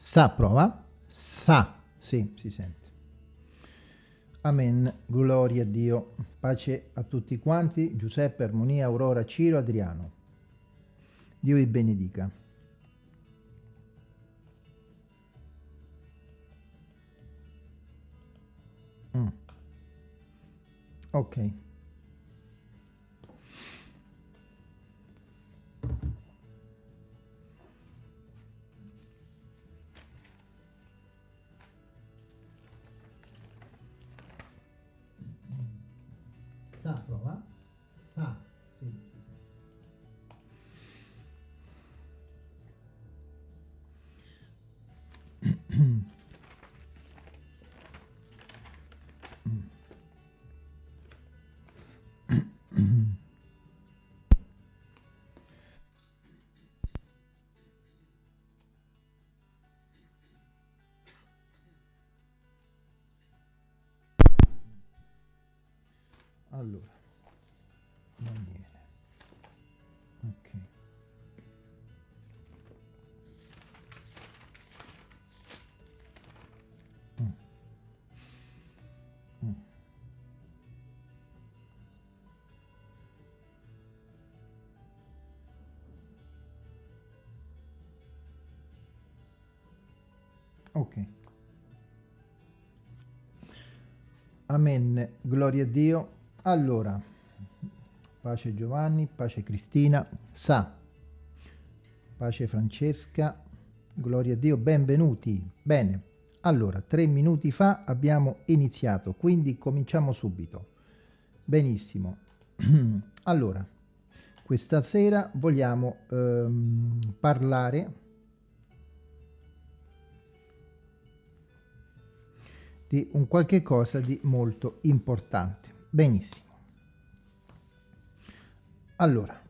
Sa prova. Sa. Sì, si sente. Amen. Gloria a Dio. Pace a tutti quanti. Giuseppe, Armonia, Aurora, Ciro, Adriano. Dio vi benedica. Mm. Ok. Sa. Sì, sì, sì. Allora, Ok. Amen. Gloria a Dio. Allora, pace Giovanni, pace Cristina, sa, pace Francesca, gloria a Dio, benvenuti. Bene, allora, tre minuti fa abbiamo iniziato, quindi cominciamo subito. Benissimo. allora, questa sera vogliamo ehm, parlare di un qualche cosa di molto importante. Benissimo. Allora.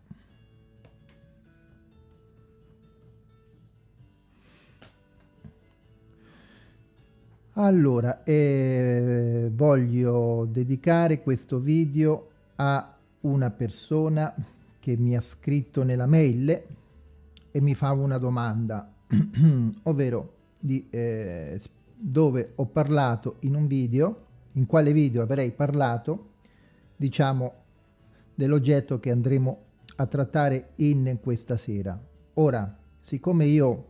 Allora, eh, voglio dedicare questo video a una persona che mi ha scritto nella mail e mi fa una domanda, ovvero di eh, dove ho parlato in un video, in quale video avrei parlato, diciamo, dell'oggetto che andremo a trattare in questa sera. Ora, siccome io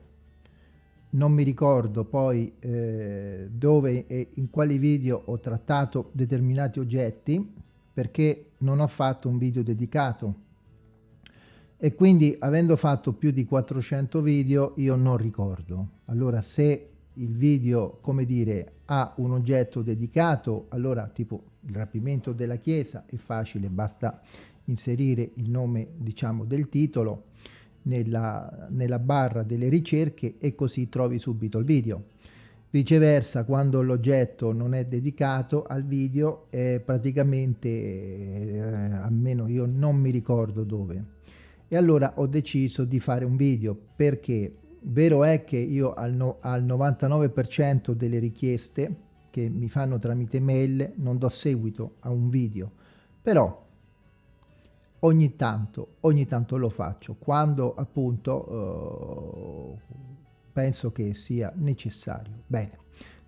non mi ricordo poi eh, dove e in quali video ho trattato determinati oggetti, perché non ho fatto un video dedicato e quindi avendo fatto più di 400 video io non ricordo. Allora se il video, come dire, ha un oggetto dedicato, allora tipo il rapimento della chiesa è facile, basta inserire il nome, diciamo, del titolo nella, nella barra delle ricerche e così trovi subito il video. Viceversa, quando l'oggetto non è dedicato al video, è praticamente, eh, almeno io non mi ricordo dove. E allora ho deciso di fare un video perché Vero è che io al, no, al 99% delle richieste che mi fanno tramite mail non do seguito a un video, però ogni tanto, ogni tanto lo faccio quando appunto uh, penso che sia necessario. Bene,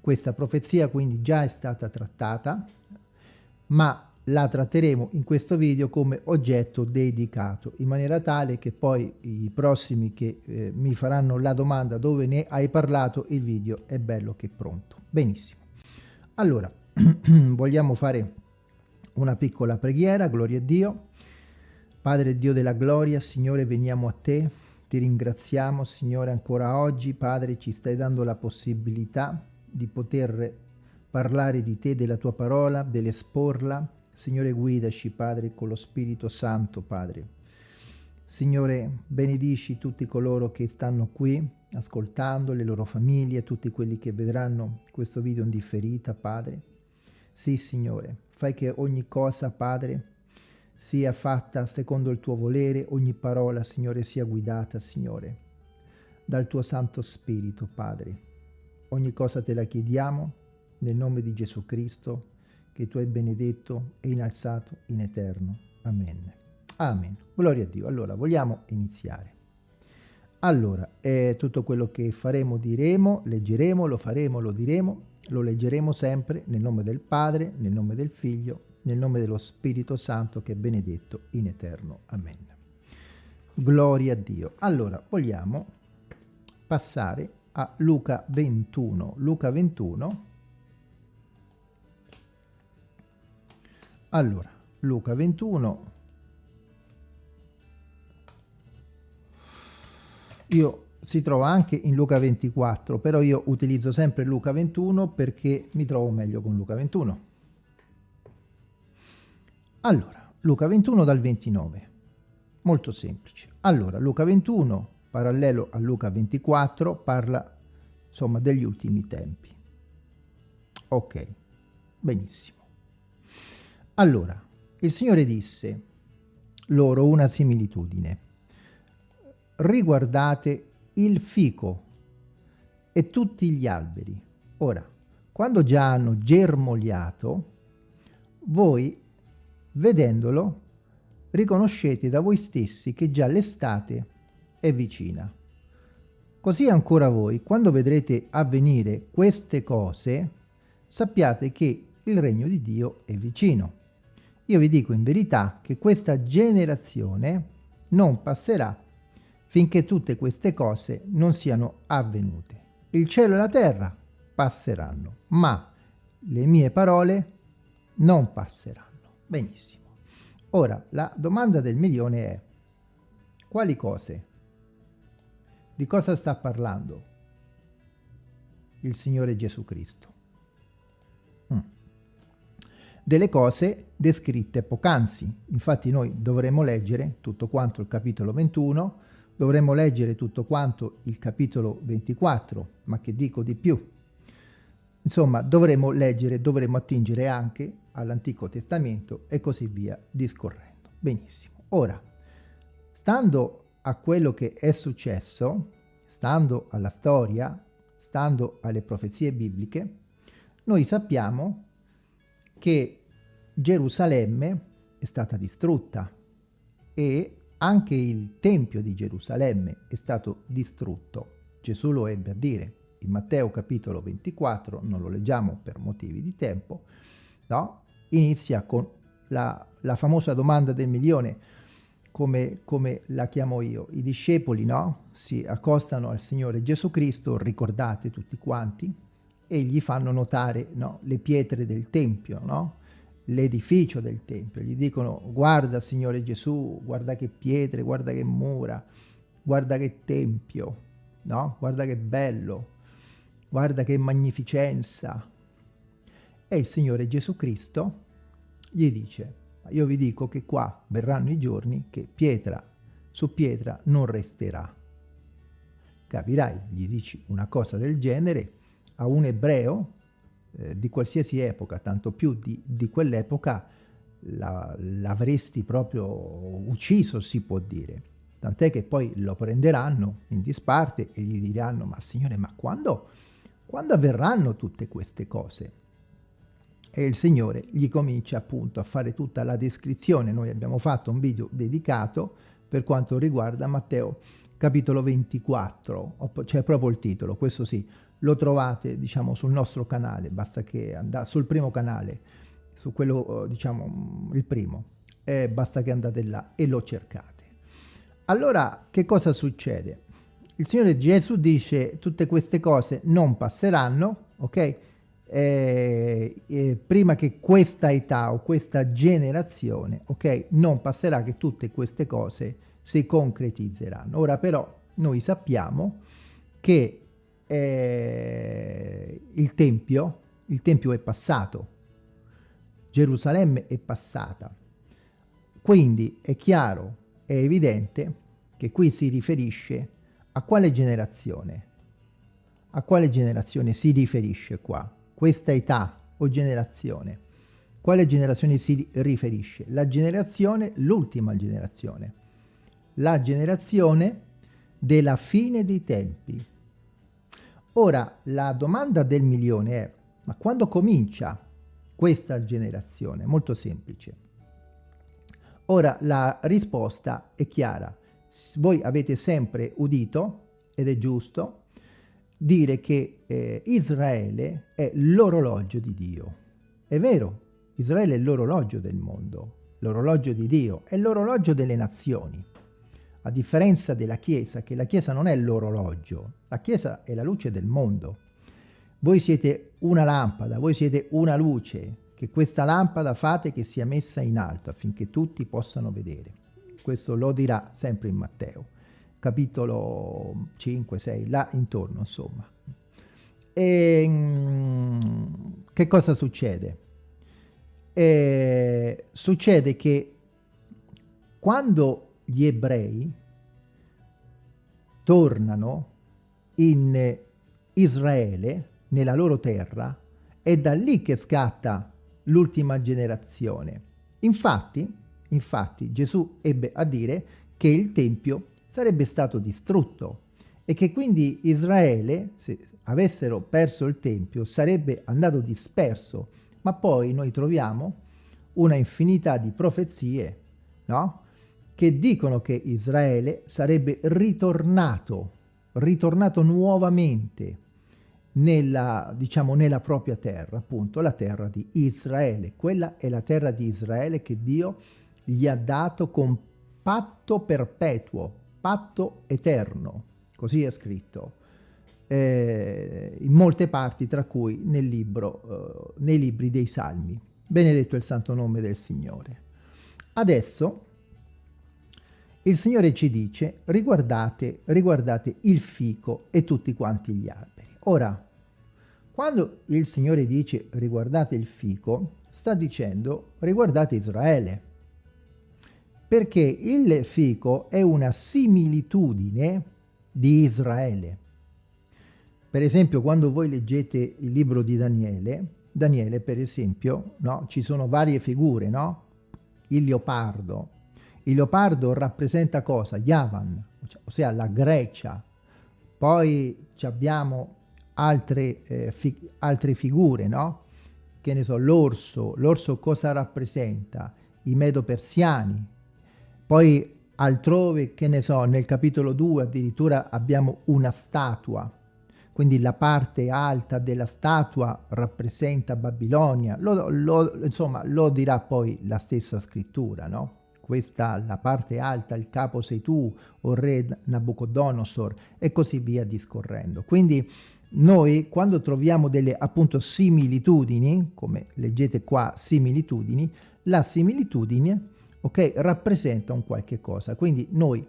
questa profezia quindi già è stata trattata, ma la tratteremo in questo video come oggetto dedicato in maniera tale che poi i prossimi che eh, mi faranno la domanda dove ne hai parlato? il video è bello che è pronto. Benissimo. Allora vogliamo fare una piccola preghiera gloria a Dio. Padre Dio della gloria Signore veniamo a te ti ringraziamo Signore ancora oggi. Padre ci stai dando la possibilità di poter parlare di te, della tua parola, dell'esporla Signore guidaci, Padre, con lo Spirito Santo, Padre. Signore, benedici tutti coloro che stanno qui ascoltando, le loro famiglie, tutti quelli che vedranno questo video in differita, Padre. Sì, Signore, fai che ogni cosa, Padre, sia fatta secondo il tuo volere, ogni parola, Signore, sia guidata, Signore, dal tuo Santo Spirito, Padre. Ogni cosa te la chiediamo nel nome di Gesù Cristo, che tu hai benedetto e innalzato in eterno. Amen. Amen. Gloria a Dio. Allora, vogliamo iniziare. Allora, è tutto quello che faremo, diremo, leggeremo, lo faremo, lo diremo, lo leggeremo sempre nel nome del Padre, nel nome del Figlio, nel nome dello Spirito Santo che è benedetto in eterno. Amen. Gloria a Dio. Allora, vogliamo passare a Luca 21. Luca 21. Allora, Luca 21. Io si trova anche in Luca 24, però io utilizzo sempre Luca 21 perché mi trovo meglio con Luca 21. Allora, Luca 21 dal 29. Molto semplice. Allora, Luca 21, parallelo a Luca 24, parla insomma degli ultimi tempi. Ok, benissimo. Allora, il Signore disse loro una similitudine. Riguardate il fico e tutti gli alberi. Ora, quando già hanno germogliato, voi, vedendolo, riconoscete da voi stessi che già l'estate è vicina. Così ancora voi, quando vedrete avvenire queste cose, sappiate che il regno di Dio è vicino. Io vi dico in verità che questa generazione non passerà finché tutte queste cose non siano avvenute. Il cielo e la terra passeranno, ma le mie parole non passeranno. Benissimo. Ora, la domanda del milione è, quali cose? Di cosa sta parlando il Signore Gesù Cristo? Delle cose descritte poc'anzi. Infatti noi dovremo leggere tutto quanto il capitolo 21, dovremo leggere tutto quanto il capitolo 24, ma che dico di più? Insomma, dovremo leggere, dovremo attingere anche all'Antico Testamento e così via discorrendo. Benissimo. Ora, stando a quello che è successo, stando alla storia, stando alle profezie bibliche, noi sappiamo che Gerusalemme è stata distrutta e anche il Tempio di Gerusalemme è stato distrutto. Gesù lo ebbe a dire in Matteo capitolo 24, non lo leggiamo per motivi di tempo, no? inizia con la, la famosa domanda del milione, come, come, la chiamo io. I discepoli no? si accostano al Signore Gesù Cristo, ricordate tutti quanti, e gli fanno notare no? le pietre del Tempio, no? L'edificio del Tempio. Gli dicono guarda Signore Gesù, guarda che pietre, guarda che mura, guarda che Tempio, no? guarda che bello, guarda che magnificenza, e il Signore Gesù Cristo gli dice, io vi dico che qua verranno i giorni che pietra su pietra non resterà. Capirai, gli dici una cosa del genere a un ebreo eh, di qualsiasi epoca, tanto più di, di quell'epoca, l'avresti proprio ucciso, si può dire. Tant'è che poi lo prenderanno in disparte e gli diranno, ma signore, ma quando, quando avverranno tutte queste cose? e il Signore gli comincia appunto a fare tutta la descrizione. Noi abbiamo fatto un video dedicato per quanto riguarda Matteo capitolo 24, c'è proprio il titolo, questo sì, lo trovate diciamo sul nostro canale, basta che andate sul primo canale, su quello diciamo il primo, eh, basta che andate là e lo cercate. Allora che cosa succede? Il Signore Gesù dice tutte queste cose non passeranno, ok? eh, eh, prima che questa età o questa generazione, ok, non passerà che tutte queste cose si concretizzeranno. Ora però noi sappiamo che eh, il Tempio, il Tempio è passato, Gerusalemme è passata, quindi è chiaro, è evidente che qui si riferisce a quale generazione? A quale generazione si riferisce qua? questa età o generazione. Quale generazione si riferisce? La generazione, l'ultima generazione. La generazione della fine dei tempi. Ora, la domanda del milione è, ma quando comincia questa generazione? Molto semplice. Ora la risposta è chiara. Voi avete sempre udito, ed è giusto, dire che eh, Israele è l'orologio di Dio. È vero, Israele è l'orologio del mondo, l'orologio di Dio, è l'orologio delle nazioni. A differenza della Chiesa, che la Chiesa non è l'orologio, la Chiesa è la luce del mondo. Voi siete una lampada, voi siete una luce, che questa lampada fate che sia messa in alto affinché tutti possano vedere. Questo lo dirà sempre in Matteo, capitolo 5, 6, là intorno insomma. E, mm, che cosa succede? E, succede che quando gli ebrei tornano in Israele, nella loro terra, è da lì che scatta l'ultima generazione. Infatti, infatti, Gesù ebbe a dire che il Tempio sarebbe stato distrutto e che quindi Israele, se avessero perso il Tempio, sarebbe andato disperso. Ma poi noi troviamo una infinità di profezie, no? Che dicono che Israele sarebbe ritornato, ritornato nuovamente nella, diciamo, nella propria terra, appunto la terra di Israele. Quella è la terra di Israele che Dio gli ha dato con patto perpetuo, patto eterno, così è scritto, eh, in molte parti, tra cui nel libro, eh, nei libri dei Salmi. Benedetto il santo nome del Signore. Adesso il Signore ci dice, riguardate, riguardate il fico e tutti quanti gli alberi. Ora, quando il Signore dice riguardate il fico, sta dicendo riguardate Israele. Perché il fico è una similitudine di Israele. Per esempio, quando voi leggete il libro di Daniele, Daniele, per esempio, no, ci sono varie figure, no? Il leopardo. Il leopardo rappresenta cosa? Yavan, ossia la Grecia. Poi abbiamo altre, eh, fi altre figure, no? Che ne so, l'orso, l'orso cosa rappresenta? I medo-persiani. Poi altrove, che ne so, nel capitolo 2 addirittura abbiamo una statua, quindi la parte alta della statua rappresenta Babilonia, lo, lo, insomma lo dirà poi la stessa scrittura, no? Questa, la parte alta, il capo sei tu, o re Nabucodonosor, e così via discorrendo. Quindi noi quando troviamo delle appunto similitudini, come leggete qua similitudini, la similitudine ok, rappresenta un qualche cosa. Quindi noi,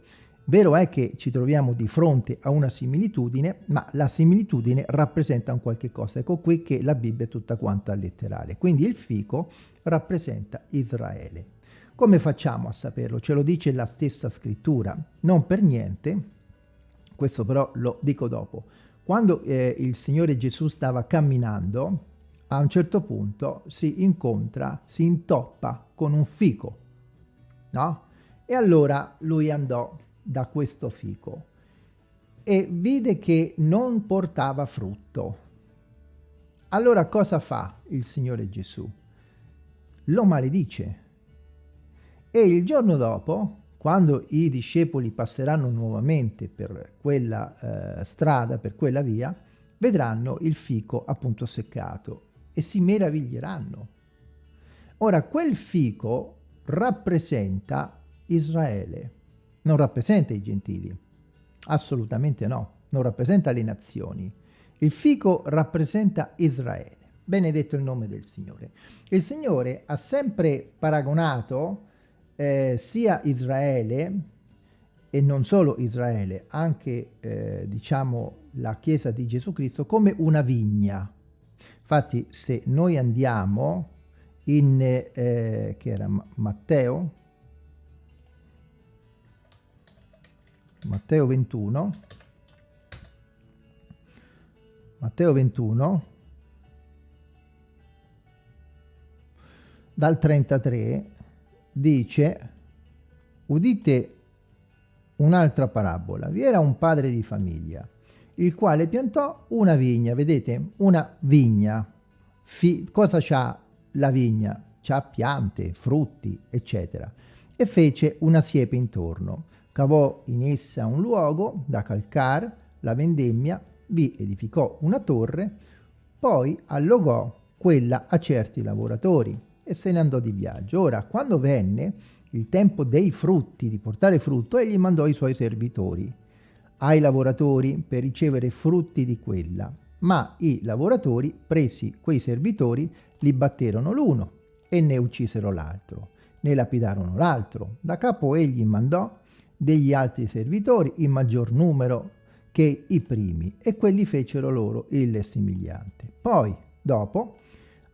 vero è che ci troviamo di fronte a una similitudine, ma la similitudine rappresenta un qualche cosa. Ecco qui che la Bibbia è tutta quanta letterale. Quindi il fico rappresenta Israele. Come facciamo a saperlo? Ce lo dice la stessa scrittura. Non per niente, questo però lo dico dopo, quando eh, il Signore Gesù stava camminando, a un certo punto si incontra, si intoppa con un fico, no? E allora lui andò da questo fico e vide che non portava frutto. Allora cosa fa il Signore Gesù? Lo maledice. E il giorno dopo quando i discepoli passeranno nuovamente per quella eh, strada, per quella via, vedranno il fico appunto seccato e si meraviglieranno. Ora, quel fico rappresenta Israele, non rappresenta i gentili, assolutamente no, non rappresenta le nazioni. Il fico rappresenta Israele, benedetto il nome del Signore. Il Signore ha sempre paragonato eh, sia Israele e non solo Israele, anche eh, diciamo la Chiesa di Gesù Cristo come una vigna. Infatti se noi andiamo in, eh, che era Matteo, Matteo 21, Matteo 21, dal 33, dice, udite un'altra parabola, vi era un padre di famiglia, il quale piantò una vigna, vedete, una vigna, Fi cosa c'ha la vigna? Ha piante, frutti, eccetera, e fece una siepe intorno. Cavò in essa un luogo da calcar, la vendemmia, vi edificò una torre, poi allogò quella a certi lavoratori e se ne andò di viaggio. Ora, quando venne il tempo dei frutti, di portare frutto, egli mandò i suoi servitori ai lavoratori per ricevere frutti di quella. Ma i lavoratori, presi quei servitori, li batterono l'uno e ne uccisero l'altro, ne lapidarono l'altro. Da capo egli mandò degli altri servitori in maggior numero che i primi e quelli fecero loro il simigliante. Poi, dopo,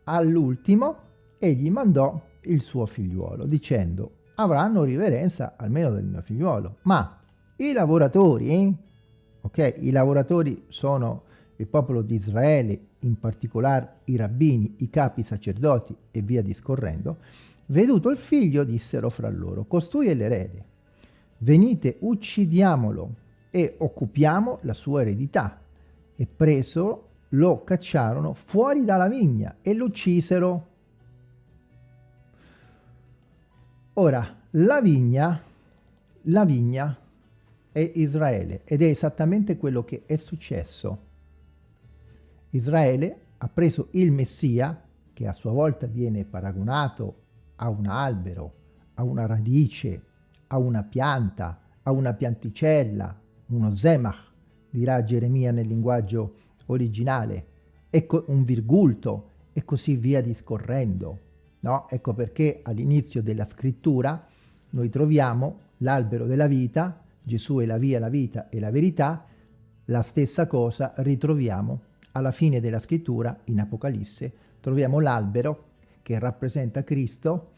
all'ultimo, egli mandò il suo figliuolo, dicendo avranno riverenza almeno del mio figliuolo. Ma i lavoratori, ok, i lavoratori sono il popolo di Israele, in particolare i rabbini, i capi sacerdoti e via discorrendo, veduto il figlio dissero fra loro, costui è l'erede, venite uccidiamolo e occupiamo la sua eredità. E preso lo cacciarono fuori dalla vigna e lo uccisero. Ora, la vigna, la vigna è Israele ed è esattamente quello che è successo. Israele ha preso il Messia, che a sua volta viene paragonato a un albero, a una radice, a una pianta, a una pianticella, uno zemach, dirà Geremia nel linguaggio originale, ecco un virgulto e così via discorrendo. No? Ecco perché all'inizio della scrittura noi troviamo l'albero della vita, Gesù è la via, la vita e la verità, la stessa cosa ritroviamo alla fine della scrittura, in Apocalisse, troviamo l'albero che rappresenta Cristo,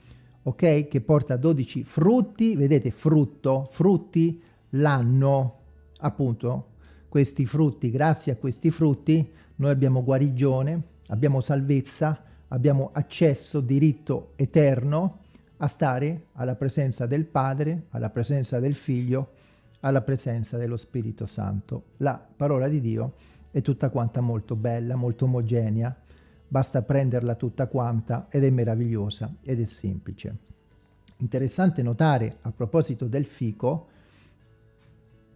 ok? Che porta 12 frutti, vedete frutto, frutti, l'anno, appunto, questi frutti, grazie a questi frutti noi abbiamo guarigione, abbiamo salvezza, abbiamo accesso, diritto eterno a stare alla presenza del Padre, alla presenza del Figlio, alla presenza dello Spirito Santo. La parola di Dio è tutta quanta molto bella, molto omogenea, basta prenderla tutta quanta ed è meravigliosa ed è semplice. Interessante notare a proposito del fico,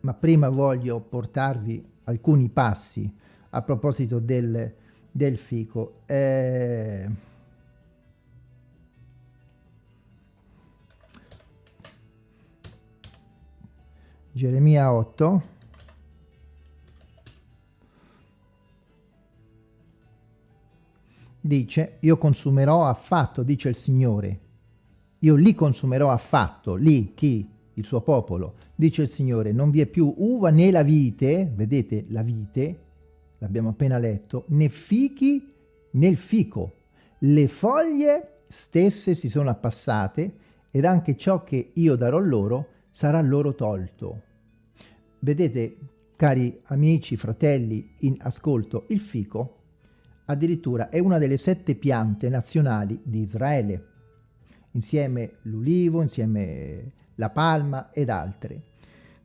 ma prima voglio portarvi alcuni passi a proposito del, del fico. Eh, Geremia 8 dice io consumerò affatto, dice il Signore, io li consumerò affatto, lì chi? Il suo popolo, dice il Signore, non vi è più uva né la vite, vedete la vite, l'abbiamo appena letto, né fichi nel fico, le foglie stesse si sono appassate ed anche ciò che io darò loro sarà loro tolto. Vedete, cari amici, fratelli in ascolto, il fico addirittura è una delle sette piante nazionali di Israele, insieme l'ulivo, insieme la palma ed altre.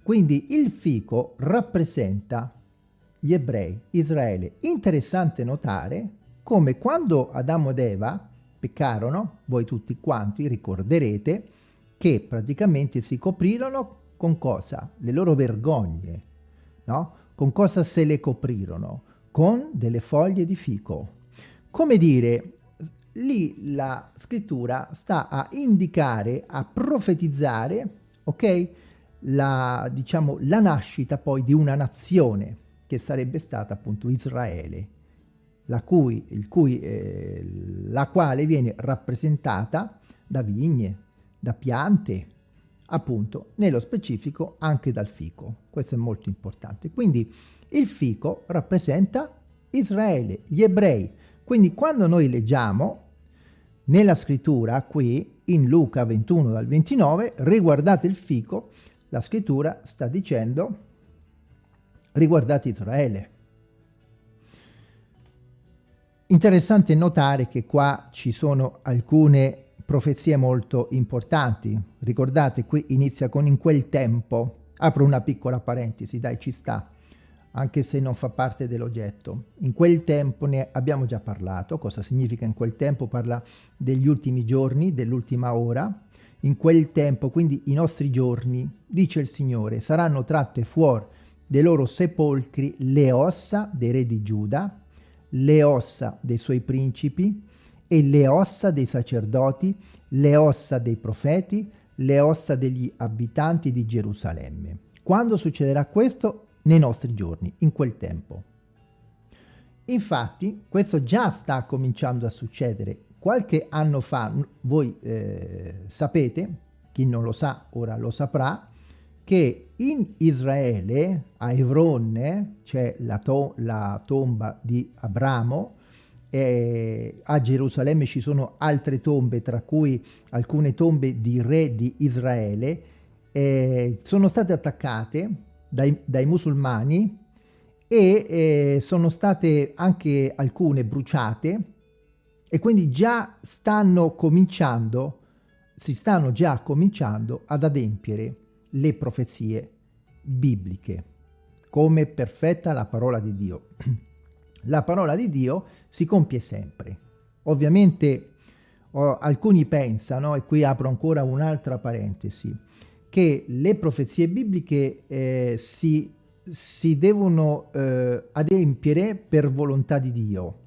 Quindi il fico rappresenta gli ebrei, Israele. Interessante notare come quando Adamo ed Eva peccarono, voi tutti quanti ricorderete, che praticamente si coprirono con cosa? Le loro vergogne, no? Con cosa se le coprirono? con delle foglie di fico. Come dire, lì la scrittura sta a indicare, a profetizzare, ok? La, diciamo, la nascita poi di una nazione che sarebbe stata appunto Israele, la, cui, cui, eh, la quale viene rappresentata da vigne, da piante, appunto, nello specifico anche dal fico. Questo è molto importante. Quindi il fico rappresenta Israele, gli ebrei. Quindi quando noi leggiamo nella scrittura qui in Luca 21 dal 29, riguardate il fico, la scrittura sta dicendo riguardate Israele. Interessante notare che qua ci sono alcune profezie molto importanti. Ricordate, qui inizia con in quel tempo. Apro una piccola parentesi, dai, ci sta anche se non fa parte dell'oggetto. In quel tempo ne abbiamo già parlato, cosa significa in quel tempo? Parla degli ultimi giorni, dell'ultima ora. In quel tempo, quindi i nostri giorni, dice il Signore, saranno tratte fuori dei loro sepolcri le ossa dei re di Giuda, le ossa dei suoi principi e le ossa dei sacerdoti, le ossa dei profeti, le ossa degli abitanti di Gerusalemme. Quando succederà questo? nei nostri giorni, in quel tempo. Infatti, questo già sta cominciando a succedere. Qualche anno fa, voi eh, sapete, chi non lo sa ora lo saprà, che in Israele, a Evronne, c'è la, to la, tomba di Abramo, e a Gerusalemme ci sono altre tombe, tra cui alcune tombe di re di Israele, eh, sono state attaccate dai, dai musulmani e eh, sono state anche alcune bruciate e quindi già stanno cominciando, si stanno già cominciando ad adempiere le profezie bibliche, come perfetta la parola di Dio. La parola di Dio si compie sempre. Ovviamente oh, alcuni pensano, e qui apro ancora un'altra parentesi, che le profezie bibliche eh, si, si, devono eh, adempiere per volontà di Dio.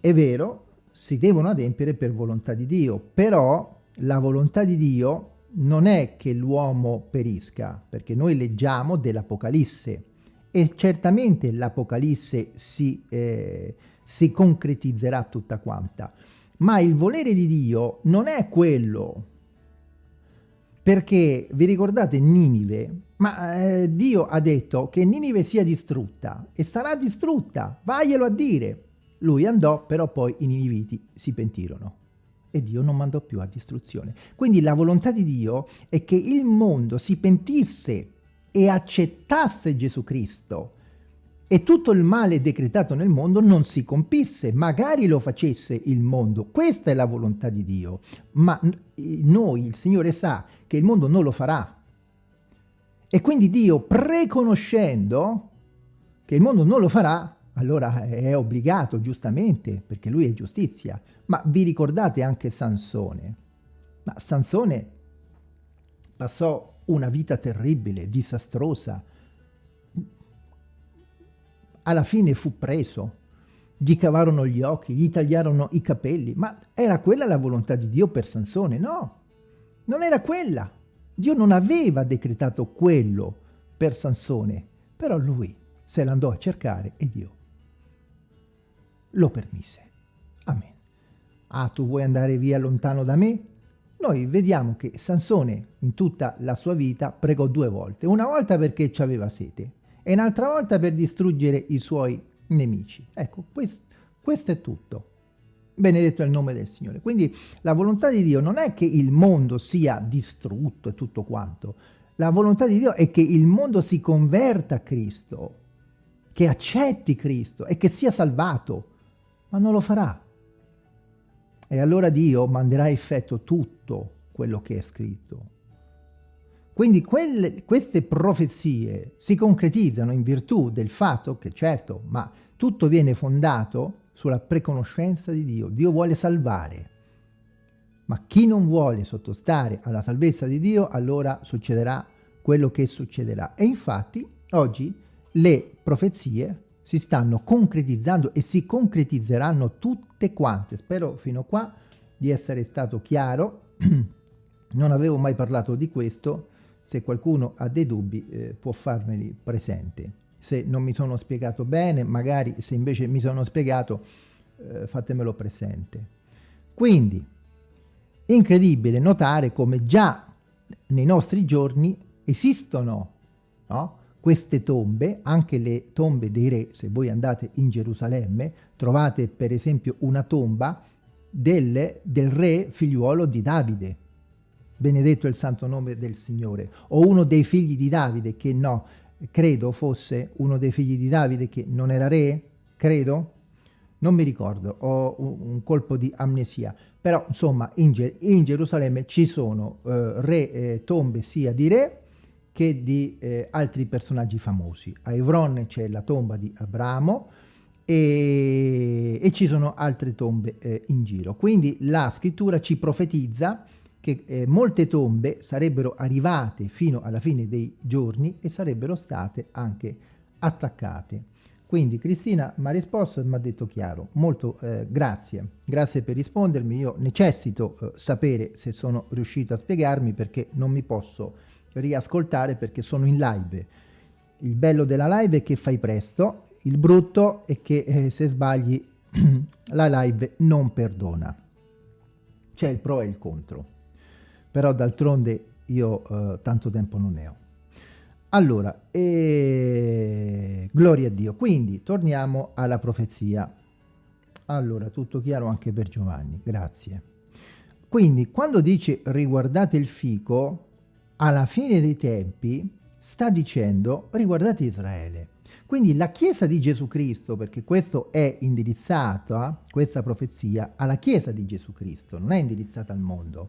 È vero, si devono adempiere per volontà di Dio, però la volontà di Dio non è che l'uomo perisca, perché noi leggiamo dell'Apocalisse e certamente l'Apocalisse si, eh, si concretizzerà tutta quanta, ma il volere di Dio non è quello perché vi ricordate Ninive? Ma eh, Dio ha detto che Ninive sia distrutta e sarà distrutta, vaglielo a dire. Lui andò, però poi i Niniviti si pentirono e Dio non mandò più a distruzione. Quindi la volontà di Dio è che il mondo si pentisse e accettasse Gesù Cristo e tutto il male decretato nel mondo non si compisse, magari lo facesse il mondo. Questa è la volontà di Dio, ma noi, il Signore sa che il mondo non lo farà. E quindi Dio, preconoscendo che il mondo non lo farà, allora è obbligato, giustamente, perché lui è giustizia. Ma vi ricordate anche Sansone? Ma Sansone passò una vita terribile, disastrosa, alla fine fu preso, gli cavarono gli occhi, gli tagliarono i capelli, ma era quella la volontà di Dio per Sansone? No, non era quella. Dio non aveva decretato quello per Sansone, però lui se l'andò a cercare e Dio lo permise. Amen. Ah, tu vuoi andare via lontano da me? Noi vediamo che Sansone in tutta la sua vita pregò due volte. Una volta perché aveva sete e un'altra volta per distruggere i suoi nemici. Ecco, questo, questo è tutto. Benedetto è il nome del Signore. Quindi la volontà di Dio non è che il mondo sia distrutto e tutto quanto. La volontà di Dio è che il mondo si converta a Cristo, che accetti Cristo e che sia salvato, ma non lo farà. E allora Dio manderà a effetto tutto quello che è scritto. Quindi quelle, queste profezie si concretizzano in virtù del fatto che, certo, ma tutto viene fondato sulla preconoscenza di Dio. Dio vuole salvare. Ma chi non vuole sottostare alla salvezza di Dio, allora succederà quello che succederà. E infatti oggi le profezie si stanno concretizzando e si concretizzeranno tutte quante. Spero fino qua di essere stato chiaro. non avevo mai parlato di questo se qualcuno ha dei dubbi eh, può farmeli presente. Se non mi sono spiegato bene, magari se invece mi sono spiegato, eh, fatemelo presente. Quindi, incredibile notare come già nei nostri giorni esistono no? Queste tombe, anche le tombe dei re, se voi andate in Gerusalemme, trovate per esempio una tomba del, del re figliuolo di Davide, benedetto il santo nome del Signore, o uno dei figli di Davide, che no, credo fosse uno dei figli di Davide che non era re, credo, non mi ricordo, ho un, colpo di amnesia, però insomma in, Ger in Gerusalemme ci sono eh, re, eh, tombe sia di re che di eh, altri personaggi famosi. A Evron c'è la tomba di Abramo e, e ci sono altre tombe eh, in giro. Quindi la scrittura ci profetizza che eh, molte tombe sarebbero arrivate fino alla fine dei giorni e sarebbero state anche attaccate. Quindi Cristina mi ha risposto e mi ha detto chiaro, molto eh, grazie, grazie per rispondermi, io necessito eh, sapere se sono riuscito a spiegarmi perché non mi posso riascoltare perché sono in live. Il bello della live è che fai presto, il brutto è che eh, se sbagli la live non perdona. C'è il pro e il contro. Però d'altronde io eh, tanto tempo non ne ho. Allora, e... gloria a Dio. Quindi torniamo alla profezia. Allora, tutto chiaro anche per Giovanni, grazie. Quindi, quando dice riguardate il fico, alla fine dei tempi sta dicendo riguardate Israele. Quindi la Chiesa di Gesù Cristo, perché questo è indirizzato, questa profezia, alla Chiesa di Gesù Cristo, non è indirizzata al mondo.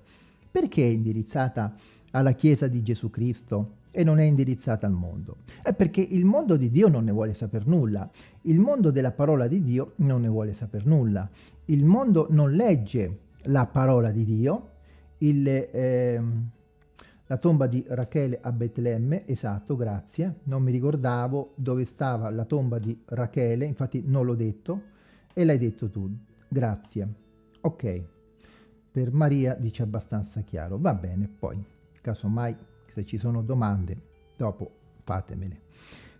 Perché è indirizzata alla Chiesa di Gesù Cristo e non è indirizzata al mondo? È perché il mondo di Dio non ne vuole saper nulla. Il mondo della parola di Dio non ne vuole saper nulla. Il mondo non legge la parola di Dio, il... Eh, la tomba di Rachele a Betlemme, esatto, grazie. Non mi ricordavo dove stava la tomba di Rachele, infatti non l'ho detto, e l'hai detto tu. Grazie. Ok. Per Maria dice abbastanza chiaro. Va bene, poi, casomai, se ci sono domande, dopo fatemele.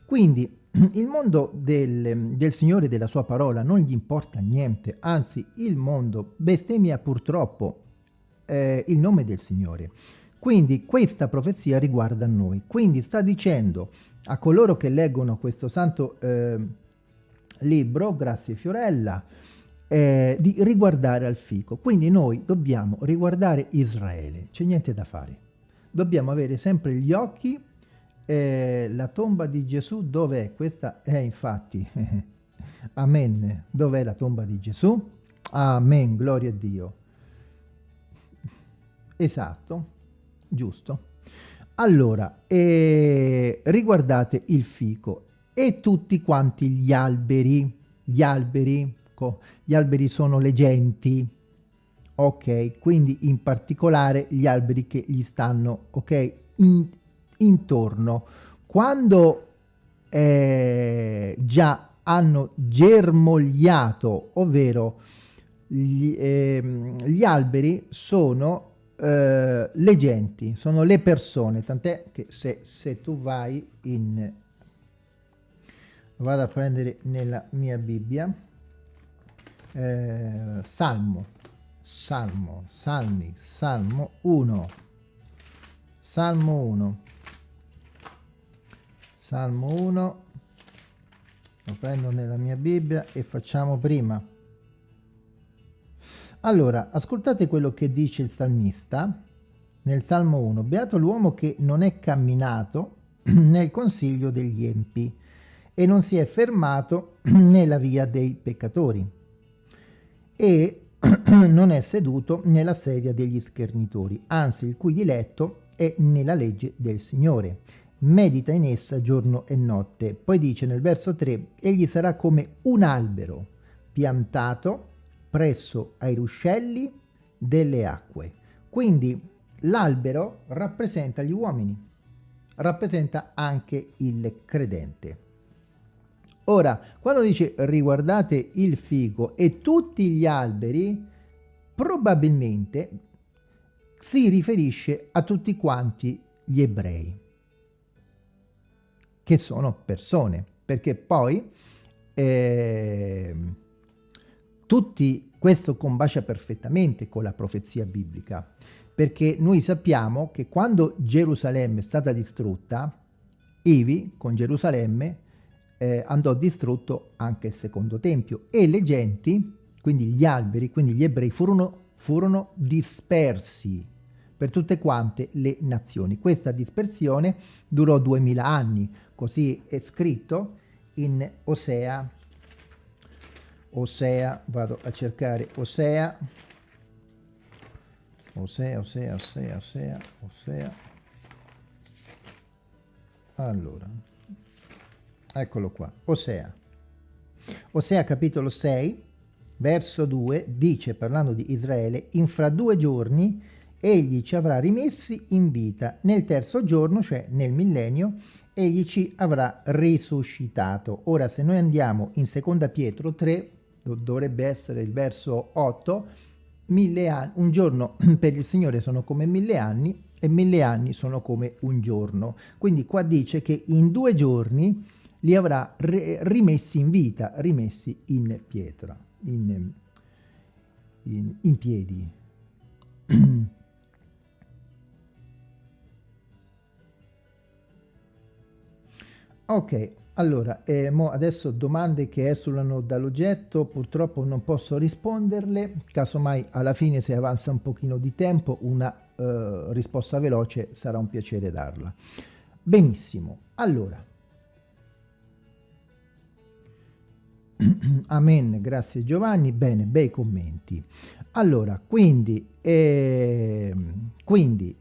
Quindi, il mondo del, del Signore e della sua parola non gli importa niente, anzi, il mondo bestemmia purtroppo eh, il nome del Signore. Quindi questa profezia riguarda noi. Quindi sta dicendo a coloro che leggono questo santo eh, libro, grazie Fiorella, eh, di riguardare al fico. Quindi noi dobbiamo riguardare Israele, c'è niente da fare. Dobbiamo avere sempre gli occhi, eh, la tomba di Gesù dov'è? Questa è infatti, amen, dov'è la tomba di Gesù? Amen, gloria a Dio. Esatto, giusto? Allora, eh, riguardate il fico e tutti quanti gli alberi, gli alberi, gli alberi sono le genti, ok? Quindi in particolare gli alberi che gli stanno, ok? In, intorno. Quando eh, già hanno germogliato, ovvero gli, eh, gli alberi sono eh, le genti, sono le persone, tant'è che se, se tu vai in... vado a prendere nella mia Bibbia, eh, Salmo, Salmo, Salmi, Salmo 1, Salmo 1, Salmo 1, lo prendo nella mia Bibbia e facciamo prima allora, ascoltate quello che dice il salmista nel Salmo 1. Beato l'uomo che non è camminato nel consiglio degli empi e non si è fermato nella via dei peccatori e non è seduto nella sedia degli schernitori, anzi il cui diletto è nella legge del Signore. Medita in essa giorno e notte. Poi dice nel verso 3, egli sarà come un albero piantato presso ai ruscelli delle acque. Quindi l'albero rappresenta gli uomini, rappresenta anche il credente. Ora, quando dice riguardate il figo e tutti gli alberi, probabilmente si riferisce a tutti quanti gli ebrei, che sono persone, perché poi eh, tutti, questo combacia perfettamente con la profezia biblica, perché noi sappiamo che quando Gerusalemme è stata distrutta, Ivi con Gerusalemme eh, andò distrutto anche il secondo tempio e le genti, quindi gli alberi, quindi gli ebrei, furono, furono dispersi per tutte quante le nazioni. Questa dispersione durò duemila anni, così è scritto in Osea Osea, vado a cercare Osea, Osea, Osea, Osea, Osea, Osea, allora eccolo qua Osea. Osea capitolo 6 verso 2 dice parlando di Israele in fra due giorni egli ci avrà rimessi in vita. Nel terzo giorno cioè nel millennio egli ci avrà risuscitato. Ora se noi andiamo in seconda Pietro 3 dovrebbe essere il verso 8 mille anni un giorno per il Signore sono come mille anni e mille anni sono come un giorno. Quindi qua dice che in due giorni li avrà rimessi in vita, rimessi in pietra, in, in, in piedi. ok, allora, eh, adesso domande che esulano dall'oggetto, purtroppo non posso risponderle, casomai alla fine se avanza un pochino di tempo una eh, risposta veloce sarà un piacere darla. Benissimo, allora, Amen, grazie Giovanni. Bene, bei commenti. Allora, quindi, eh, quindi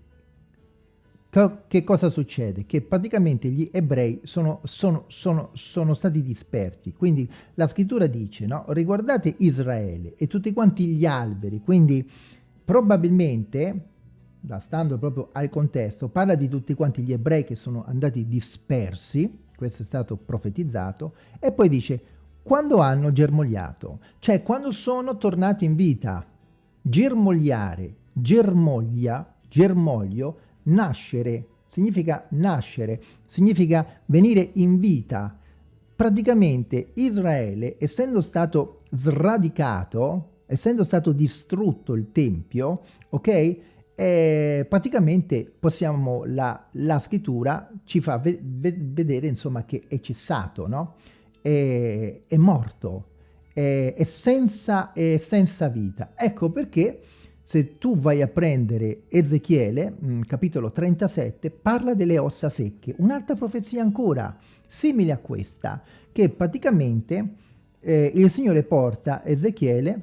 che cosa succede? Che praticamente gli ebrei sono, sono, sono, sono stati disperti. Quindi la scrittura dice, no? Riguardate Israele e tutti quanti gli alberi. Quindi probabilmente, da stando proprio al contesto, parla di tutti quanti gli ebrei che sono andati dispersi. Questo è stato profetizzato. E poi dice, quando hanno germogliato, cioè quando sono tornati in vita. Germogliare, germoglia, germoglio, nascere, significa nascere, significa venire in vita. Praticamente Israele, essendo stato sradicato, essendo stato distrutto il Tempio, ok? Eh, praticamente possiamo, la, la scrittura ci fa ve vedere insomma che è cessato, no? è, è morto, è, è, senza, è senza vita. Ecco perché se tu vai a prendere Ezechiele, mm, capitolo 37, parla delle ossa secche. Un'altra profezia ancora, simile a questa, che praticamente eh, il Signore porta Ezechiele,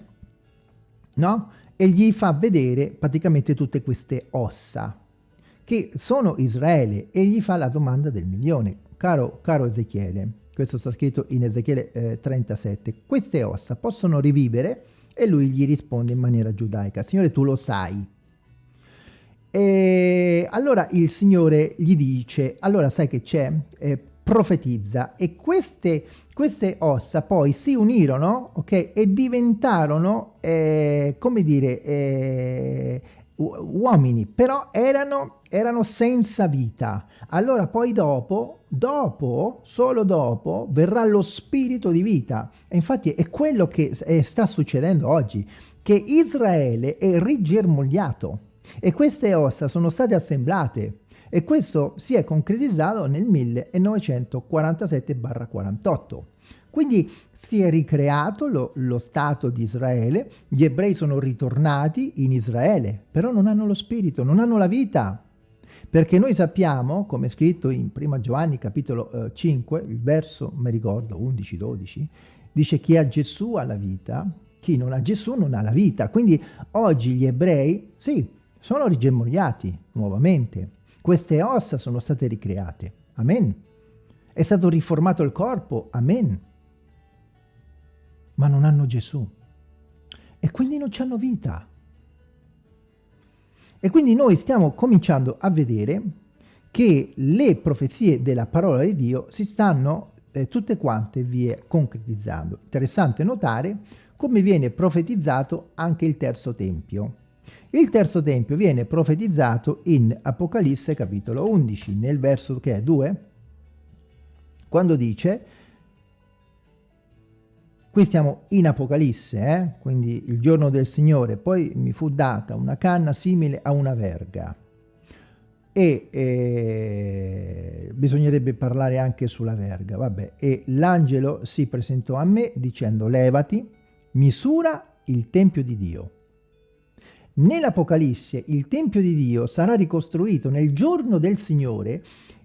no? E gli fa vedere praticamente tutte queste ossa, che sono Israele, e gli fa la domanda del milione. Caro, caro Ezechiele, questo sta scritto in Ezechiele eh, 37, queste ossa possono rivivere? E lui gli risponde in maniera giudaica, Signore tu lo sai. E allora il Signore gli dice, allora sai che c'è? Eh, profetizza e queste, queste, ossa poi si unirono ok e diventarono eh, come dire eh, uomini, però erano, erano senza vita. Allora poi dopo, dopo, solo dopo, verrà lo spirito di vita. E infatti è quello che sta succedendo oggi, che Israele è rigermogliato e queste ossa sono state assemblate e questo si è concretizzato nel 1947-48. Quindi si è ricreato lo, lo, Stato di Israele, gli ebrei sono ritornati in Israele, però non hanno lo spirito, non hanno la vita. Perché noi sappiamo, come è scritto in 1 Giovanni capitolo eh, 5, il verso, mi ricordo, 11-12, dice chi ha Gesù ha la vita, chi non ha Gesù non ha la vita. Quindi oggi gli ebrei, sì, sono rigemmogliati nuovamente. Queste ossa sono state ricreate. Amen. È stato riformato il corpo. Amen ma non hanno Gesù. E quindi non hanno vita. E quindi noi stiamo cominciando a vedere che le profezie della parola di Dio si stanno eh, tutte quante vie concretizzando. Interessante notare come viene profetizzato anche il terzo tempio. Il terzo tempio viene profetizzato in Apocalisse capitolo 11, nel verso che è 2, quando dice Qui stiamo in Apocalisse, eh? quindi il giorno del Signore. Poi mi fu data una canna simile a una verga. E eh, bisognerebbe parlare anche sulla verga. Vabbè. E l'angelo si presentò a me dicendo levati, misura il Tempio di Dio. Nell'Apocalisse il Tempio di Dio sarà ricostruito nel giorno del Signore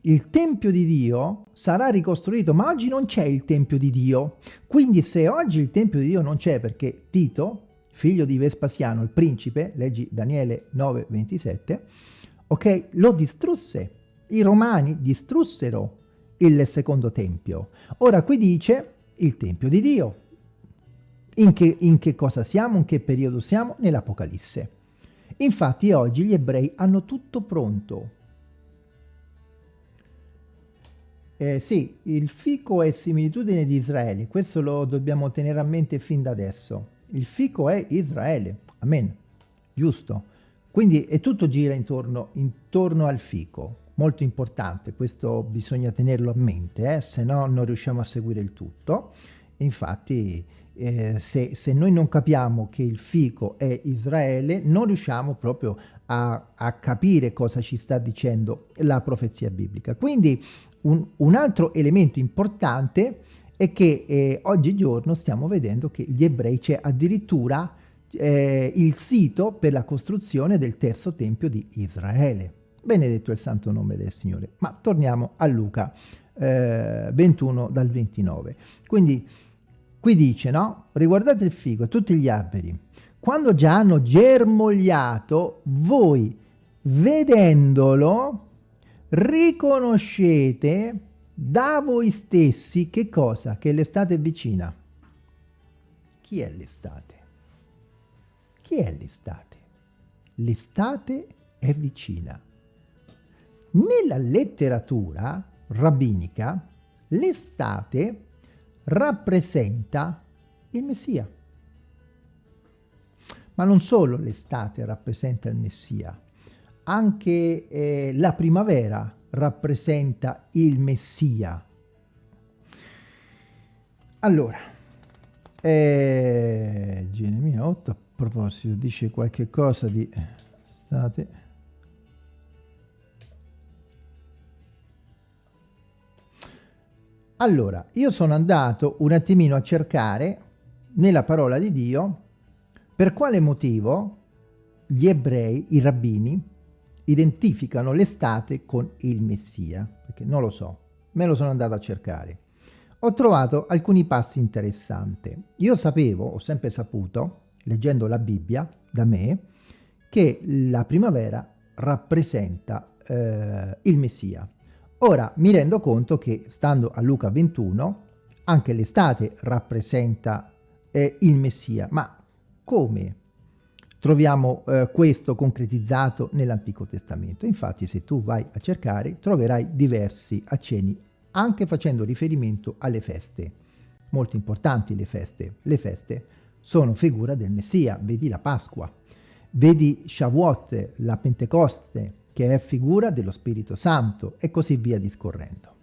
il Tempio di Dio sarà ricostruito, ma oggi non c'è il Tempio di Dio. Quindi se oggi il Tempio di Dio non c'è perché Tito, figlio di Vespasiano, il principe, leggi Daniele 9, 27, ok, lo distrusse. I romani distrussero il secondo tempio. Ora qui dice il tempio di Dio. In che, in che cosa siamo? In che periodo siamo? Nell'Apocalisse. Infatti oggi gli ebrei hanno tutto pronto. Eh, sì, il fico è similitudine di Israele, questo lo dobbiamo tenere a mente fin da adesso. Il fico è Israele, amen, giusto? Quindi è tutto gira intorno, intorno al fico, molto importante, questo bisogna tenerlo a mente, eh? se no non riusciamo a seguire il tutto. Infatti eh, se, se, noi non capiamo che il fico è Israele, non riusciamo proprio a, a capire cosa ci sta dicendo la profezia biblica. Quindi un, un altro elemento importante è che eh, oggigiorno stiamo vedendo che gli ebrei c'è addirittura eh, il sito per la costruzione del terzo tempio di Israele. Benedetto il santo nome del Signore. Ma torniamo a Luca eh, 21 dal 29. Quindi qui dice, no? Riguardate il figo e tutti gli alberi. Quando già hanno germogliato, voi vedendolo riconoscete da voi stessi che cosa? Che l'estate è vicina. Chi è l'estate? Chi è l'estate? L'estate è vicina. Nella letteratura rabbinica, l'estate rappresenta il Messia. Ma non solo l'estate rappresenta il Messia, anche eh, la primavera rappresenta il Messia. Allora, eh, Geremia 8 a proposito dice qualche cosa di state Allora, io sono andato un attimino a cercare nella parola di Dio per quale motivo gli ebrei, i rabbini, identificano l'estate con il Messia, perché non lo so, me lo sono andato a cercare. Ho trovato alcuni passi interessanti. Io sapevo, ho sempre saputo, leggendo la Bibbia da me, che la primavera rappresenta eh, il Messia. Ora mi rendo conto che, stando a Luca 21, anche l'estate rappresenta eh, il Messia, ma come? Troviamo eh, questo concretizzato nell'Antico Testamento. Infatti se tu vai a cercare troverai diversi accenni anche facendo riferimento alle feste. Molto importanti le feste. Le feste sono figura del Messia, vedi la Pasqua, vedi Shavuot, la Pentecoste, che è figura dello Spirito Santo e così via discorrendo.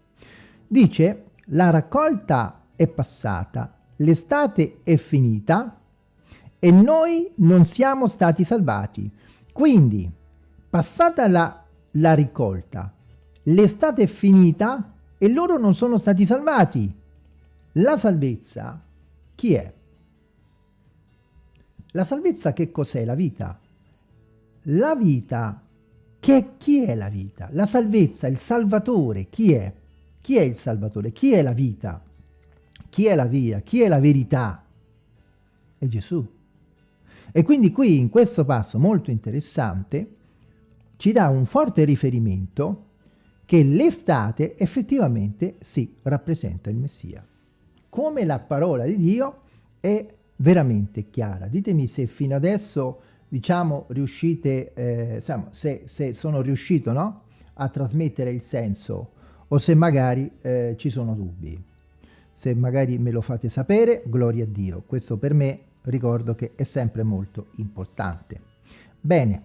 Dice, la raccolta è passata, l'estate è finita, e noi non siamo stati salvati. Quindi, passata la, la ricolta, l'estate è finita e loro non sono stati salvati. La salvezza, chi è? La salvezza che cos'è? La vita. La vita, che, chi è la vita? La salvezza, il salvatore, chi è? Chi è il salvatore? Chi è la vita? Chi è la via? Chi è la verità? È Gesù. E quindi qui in questo passo molto interessante ci dà un forte riferimento che l'estate effettivamente si rappresenta il Messia. Come la parola di Dio è veramente chiara. Ditemi se fino adesso, diciamo, riuscite, eh, insomma, se, se, sono riuscito no? a trasmettere il senso o se magari eh, ci sono dubbi. Se magari me lo fate sapere, gloria a Dio. Questo per me ricordo che è sempre molto importante. Bene,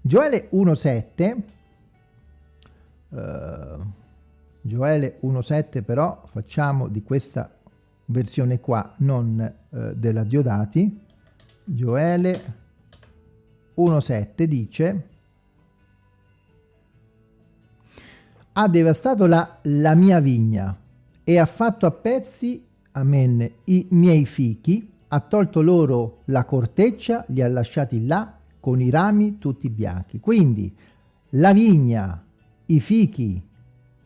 Gioele 1.7, uh, Gioele 1.7 però facciamo di questa versione qua, non uh, della Diodati, Gioele 1.7 dice ha devastato la, la mia vigna e ha fatto a pezzi amen, i miei fichi, ha tolto loro la corteccia, li ha lasciati là con i rami tutti bianchi. Quindi la vigna, i fichi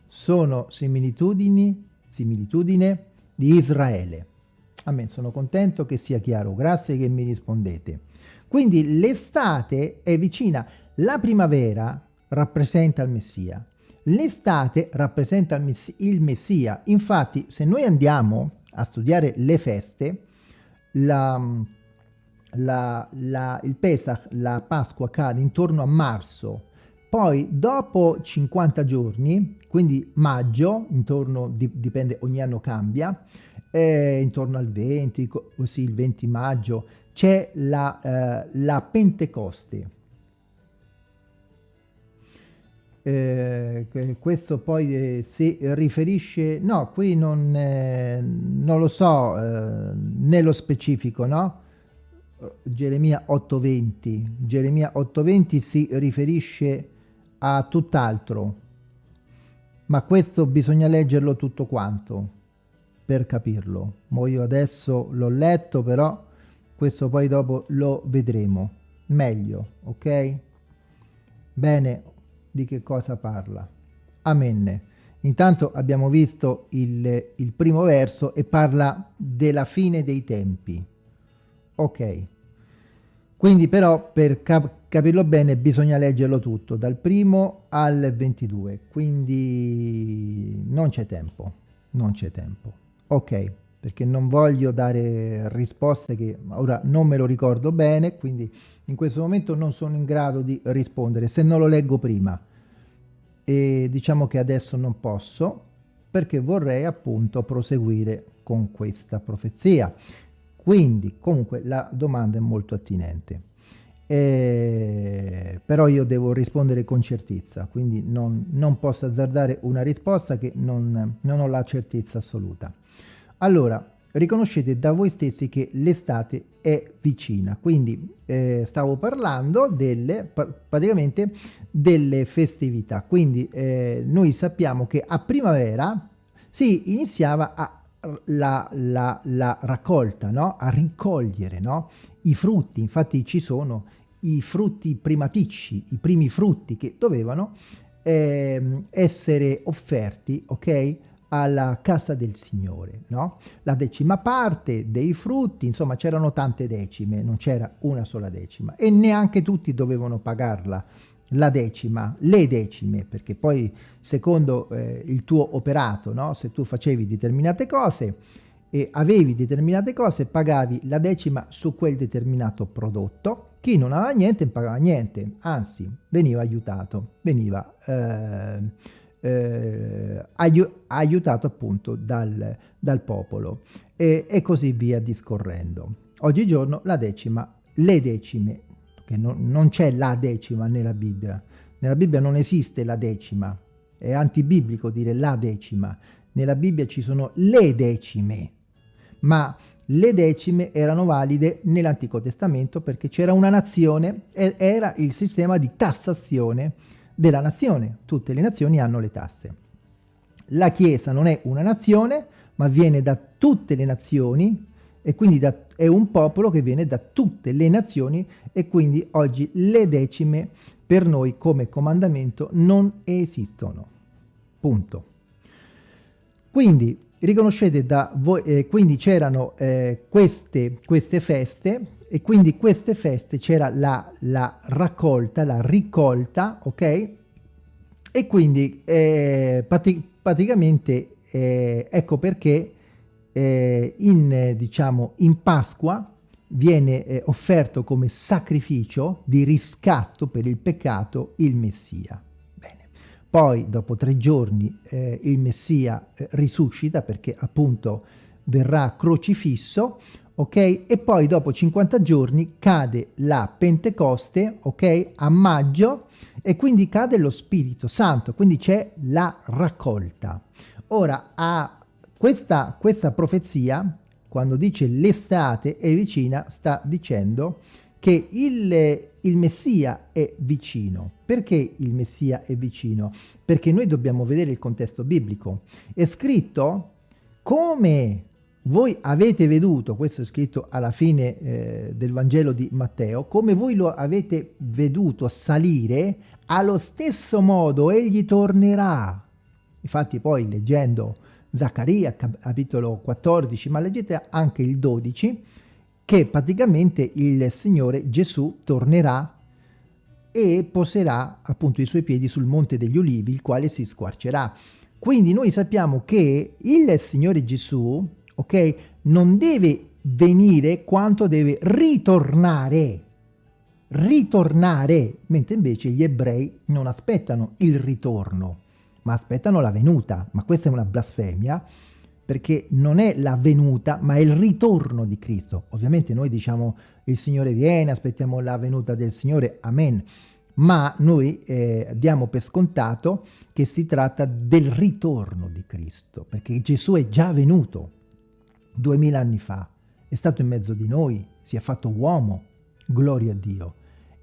sono similitudini, similitudine di Israele. Amen, sono contento che sia chiaro, grazie che mi rispondete. Quindi l'estate è vicina, la primavera rappresenta il Messia, L'estate rappresenta il Messia, infatti se noi andiamo a studiare le feste, la, la, la, il Pesach, la Pasqua cade intorno a marzo, poi dopo 50 giorni, quindi maggio, intorno, dipende, ogni anno cambia, eh, intorno al 20, così il 20 maggio, c'è la, eh, la Pentecoste. Eh, questo poi eh, si riferisce, no, qui non, eh, non lo so eh, nello specifico, no? Geremia 8.20, Geremia 8.20 si riferisce a tutt'altro, ma questo bisogna leggerlo tutto quanto per capirlo. Mo io adesso l'ho letto, però questo poi dopo lo vedremo meglio, ok? Bene, di che cosa parla? Amen. Intanto abbiamo visto il, il primo verso e parla della fine dei tempi. Ok. Quindi però per cap capirlo bene bisogna leggerlo tutto, dal primo al 22, quindi non c'è tempo, non c'è tempo. Ok, perché non voglio dare risposte che ora non me lo ricordo bene, quindi in questo momento non sono in grado di rispondere se non lo leggo prima. E diciamo che adesso non posso perché vorrei appunto proseguire con questa profezia. Quindi comunque la domanda è molto attinente. Eh, però io devo rispondere con certezza quindi non, non posso azzardare una risposta che non, non ho la certezza assoluta allora riconoscete da voi stessi che l'estate è vicina. Quindi eh, stavo parlando delle, praticamente delle festività. Quindi eh, noi sappiamo che a primavera si iniziava a, la, la, la, raccolta, no? a ricogliere no? i frutti. Infatti ci sono i frutti primaticci, i primi frutti che dovevano eh, essere offerti, ok? Alla casa del Signore, no? La decima parte dei frutti, insomma c'erano tante decime, non c'era una sola decima e neanche tutti dovevano pagarla la decima, le decime, perché poi secondo eh, il tuo operato, no? se tu facevi determinate cose e avevi determinate cose, pagavi la decima su quel determinato prodotto, chi non aveva niente pagava niente, anzi veniva aiutato, veniva... Eh, eh, aiutato appunto dal, dal popolo. E, e, così via discorrendo. Oggigiorno la decima, le decime, che non, non c'è la decima nella Bibbia, nella Bibbia non esiste la decima, è antibiblico dire la decima, nella Bibbia ci sono le decime, ma le decime erano valide nell'Antico Testamento perché c'era una nazione e era il sistema di tassazione della nazione. Tutte le nazioni hanno le tasse. La Chiesa non è una nazione, ma viene da tutte le nazioni e quindi da, è un popolo che viene da tutte le nazioni e quindi oggi le decime per noi come comandamento non esistono. Punto. Quindi riconoscete da voi, eh, quindi c'erano eh, queste, queste feste e quindi queste feste c'era la, la, raccolta, la ricolta, ok? E quindi eh, prati praticamente eh, ecco perché eh, in, diciamo, in Pasqua viene eh, offerto come sacrificio di riscatto per il peccato il Messia. Poi dopo tre giorni eh, il Messia eh, risuscita perché appunto verrà crocifisso, ok? E poi dopo 50 giorni cade la Pentecoste, ok? A maggio e quindi cade lo Spirito Santo, quindi c'è la raccolta. Ora, a questa, questa profezia, quando dice l'estate è vicina, sta dicendo che il, il Messia è vicino. Perché il Messia è vicino? Perché noi dobbiamo vedere il contesto biblico. È scritto come voi avete veduto, questo è scritto alla fine eh, del Vangelo di Matteo, come voi lo avete veduto salire, allo stesso modo egli tornerà. Infatti poi leggendo Zaccaria, capitolo 14, ma leggete anche il 12, che praticamente il Signore Gesù tornerà e poserà appunto i suoi piedi sul monte degli ulivi, il quale si squarcerà. Quindi noi sappiamo che il Signore Gesù, ok, non deve venire quanto deve ritornare, ritornare, mentre invece gli ebrei non aspettano il ritorno, ma aspettano la venuta. Ma questa è una blasfemia, perché non è la venuta, ma è il ritorno di Cristo. Ovviamente noi diciamo il Signore viene, aspettiamo la venuta del Signore, amen. Ma noi eh, diamo per scontato che si tratta del ritorno di Cristo, perché Gesù è già venuto duemila anni fa, è stato in mezzo di noi, si è fatto uomo, gloria a Dio,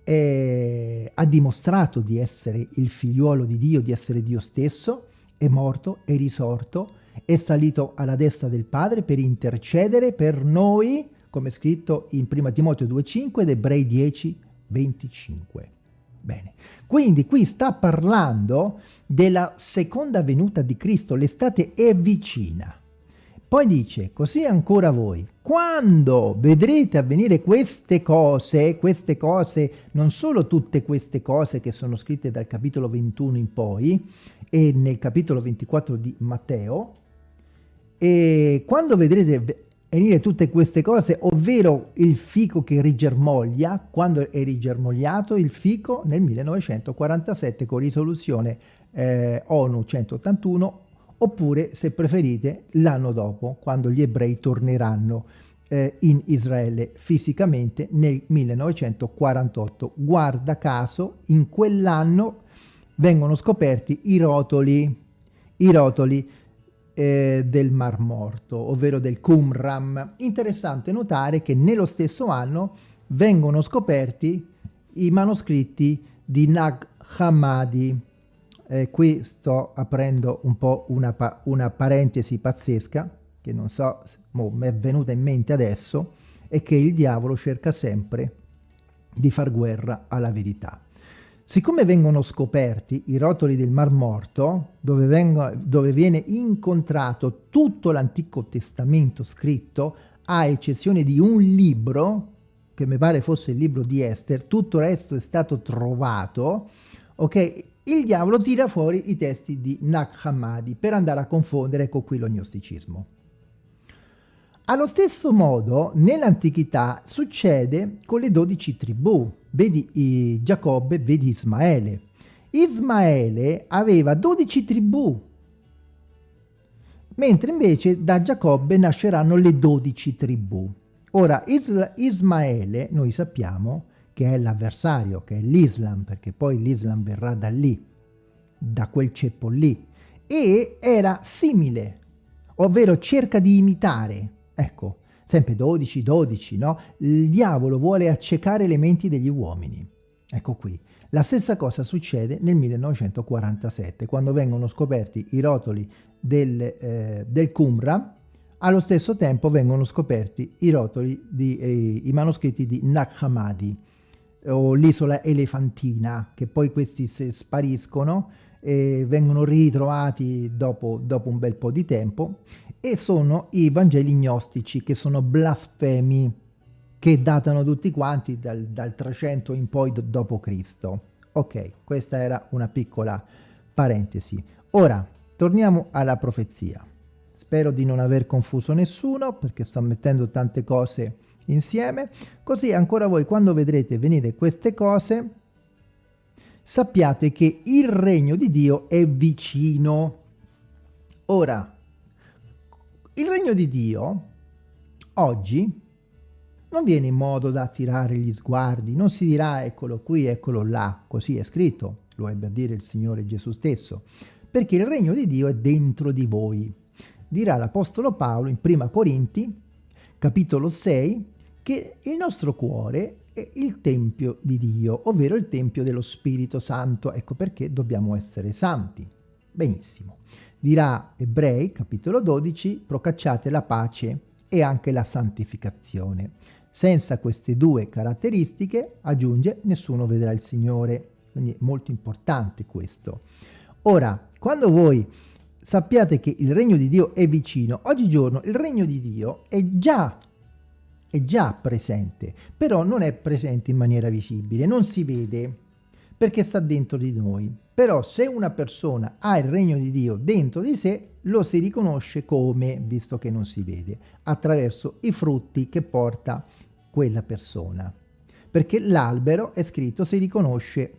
e ha dimostrato di essere il figliuolo di Dio, di essere Dio stesso, è morto, è risorto, è salito alla destra del Padre per intercedere per noi, come scritto in 1 Timoteo 2,5 ed Ebrei 10, 25. Bene, quindi qui sta parlando della seconda venuta di Cristo, l'estate è vicina. Poi dice, così ancora voi, quando vedrete avvenire queste cose, queste cose, non solo tutte queste cose che sono scritte dal capitolo 21 in poi e nel capitolo 24 di Matteo, e quando vedrete venire tutte queste cose, ovvero il fico che rigermoglia, quando è rigermogliato il fico nel 1947 con risoluzione eh, ONU 181, oppure se preferite l'anno dopo, quando gli ebrei torneranno eh, in Israele fisicamente nel 1948. Guarda caso, in quell'anno vengono scoperti i rotoli, i rotoli eh, del Mar Morto, ovvero del Qumran. Interessante notare che nello stesso anno vengono scoperti i manoscritti di Nag Hammadi. Eh, qui sto aprendo un po' una, pa una parentesi pazzesca, che non so, mi è venuta in mente adesso, è che il diavolo cerca sempre di far guerra alla verità. Siccome vengono scoperti i rotoli del Mar Morto, dove, vengo, dove viene incontrato tutto l'Antico Testamento scritto, a eccezione di un libro, che mi pare fosse il libro di Esther, tutto il resto è stato trovato, ok? Il diavolo tira fuori i testi di Nag Hammadi per andare a confondere, ecco qui, lo gnosticismo. Allo stesso modo, nell'antichità succede con le dodici tribù. Vedi Giacobbe, vedi Ismaele. Ismaele aveva dodici tribù, mentre invece da Giacobbe nasceranno le dodici tribù. Ora, Isla Ismaele, noi sappiamo che è l'avversario, che è l'Islam, perché poi l'Islam verrà da lì, da quel ceppo lì, e era simile, ovvero cerca di imitare Ecco, sempre 12, 12, no? Il diavolo vuole accecare le menti degli uomini. Ecco qui. La stessa cosa succede nel 1947, quando vengono scoperti i rotoli del, eh, del Qumran, allo stesso tempo vengono scoperti i rotoli, di, eh, i manoscritti di Nag Hammadi, o l'isola elefantina, che poi questi spariscono e vengono ritrovati dopo, dopo un bel po' di tempo e sono i Vangeli gnostici che sono blasfemi che datano tutti quanti dal, dal 300 in poi Cristo. Ok, questa era una piccola parentesi. Ora, torniamo alla profezia. Spero di non aver confuso nessuno perché sto mettendo tante cose insieme. Così ancora voi quando vedrete venire queste cose sappiate che il regno di Dio è vicino. Ora, il regno di Dio oggi non viene in modo da attirare gli sguardi, non si dirà eccolo qui, eccolo là, così è scritto, lo ebbe a dire il Signore Gesù stesso, perché il regno di Dio è dentro di voi. Dirà l'Apostolo Paolo in Prima Corinti, capitolo 6, che il nostro cuore è il Tempio di Dio, ovvero il Tempio dello Spirito Santo. Ecco perché dobbiamo essere santi. Benissimo. Dirà Ebrei, capitolo 12, procacciate la pace e anche la santificazione. Senza queste due caratteristiche, aggiunge, nessuno vedrà il Signore. Quindi è molto importante questo. Ora, quando voi sappiate che il regno di Dio è vicino, oggigiorno il regno di Dio è già, è già presente, però non è presente in maniera visibile, non si vede. perché sta dentro di noi. Però se una persona ha il regno di Dio dentro di sé, lo si riconosce come, visto che non si vede, attraverso i frutti che porta quella persona. Perché l'albero è scritto, si riconosce,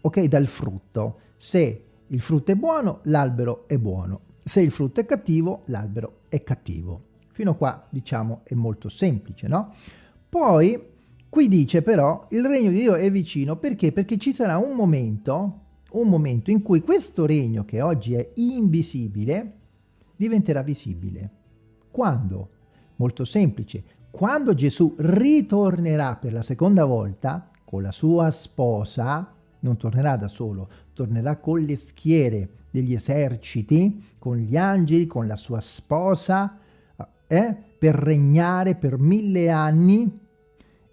ok, dal frutto. Se il frutto è buono, l'albero è buono. Se il frutto è cattivo, l'albero è cattivo. Fino a qua, diciamo, è molto semplice, no? Poi, qui dice però, il regno di Dio è vicino, perché? Perché ci sarà un momento, un momento in cui questo regno, che oggi è invisibile, diventerà visibile. Quando? Molto semplice. Quando Gesù ritornerà per la seconda volta con la sua sposa, non tornerà da solo, tornerà con le schiere degli eserciti, con gli angeli, con la sua sposa, eh, per regnare per mille anni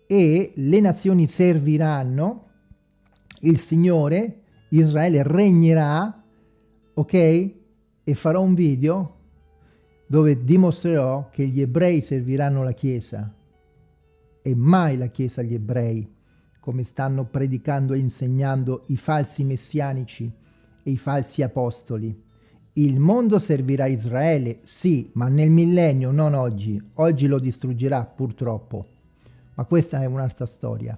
e le nazioni serviranno, il Signore, Israele regnerà, ok? E farò un video dove dimostrerò che gli ebrei serviranno la Chiesa e mai la Chiesa agli ebrei, come stanno predicando e insegnando i falsi messianici e i falsi apostoli. Il mondo servirà Israele, sì, ma nel millennio, non oggi. Oggi lo distruggerà, purtroppo. Ma questa è un'altra storia.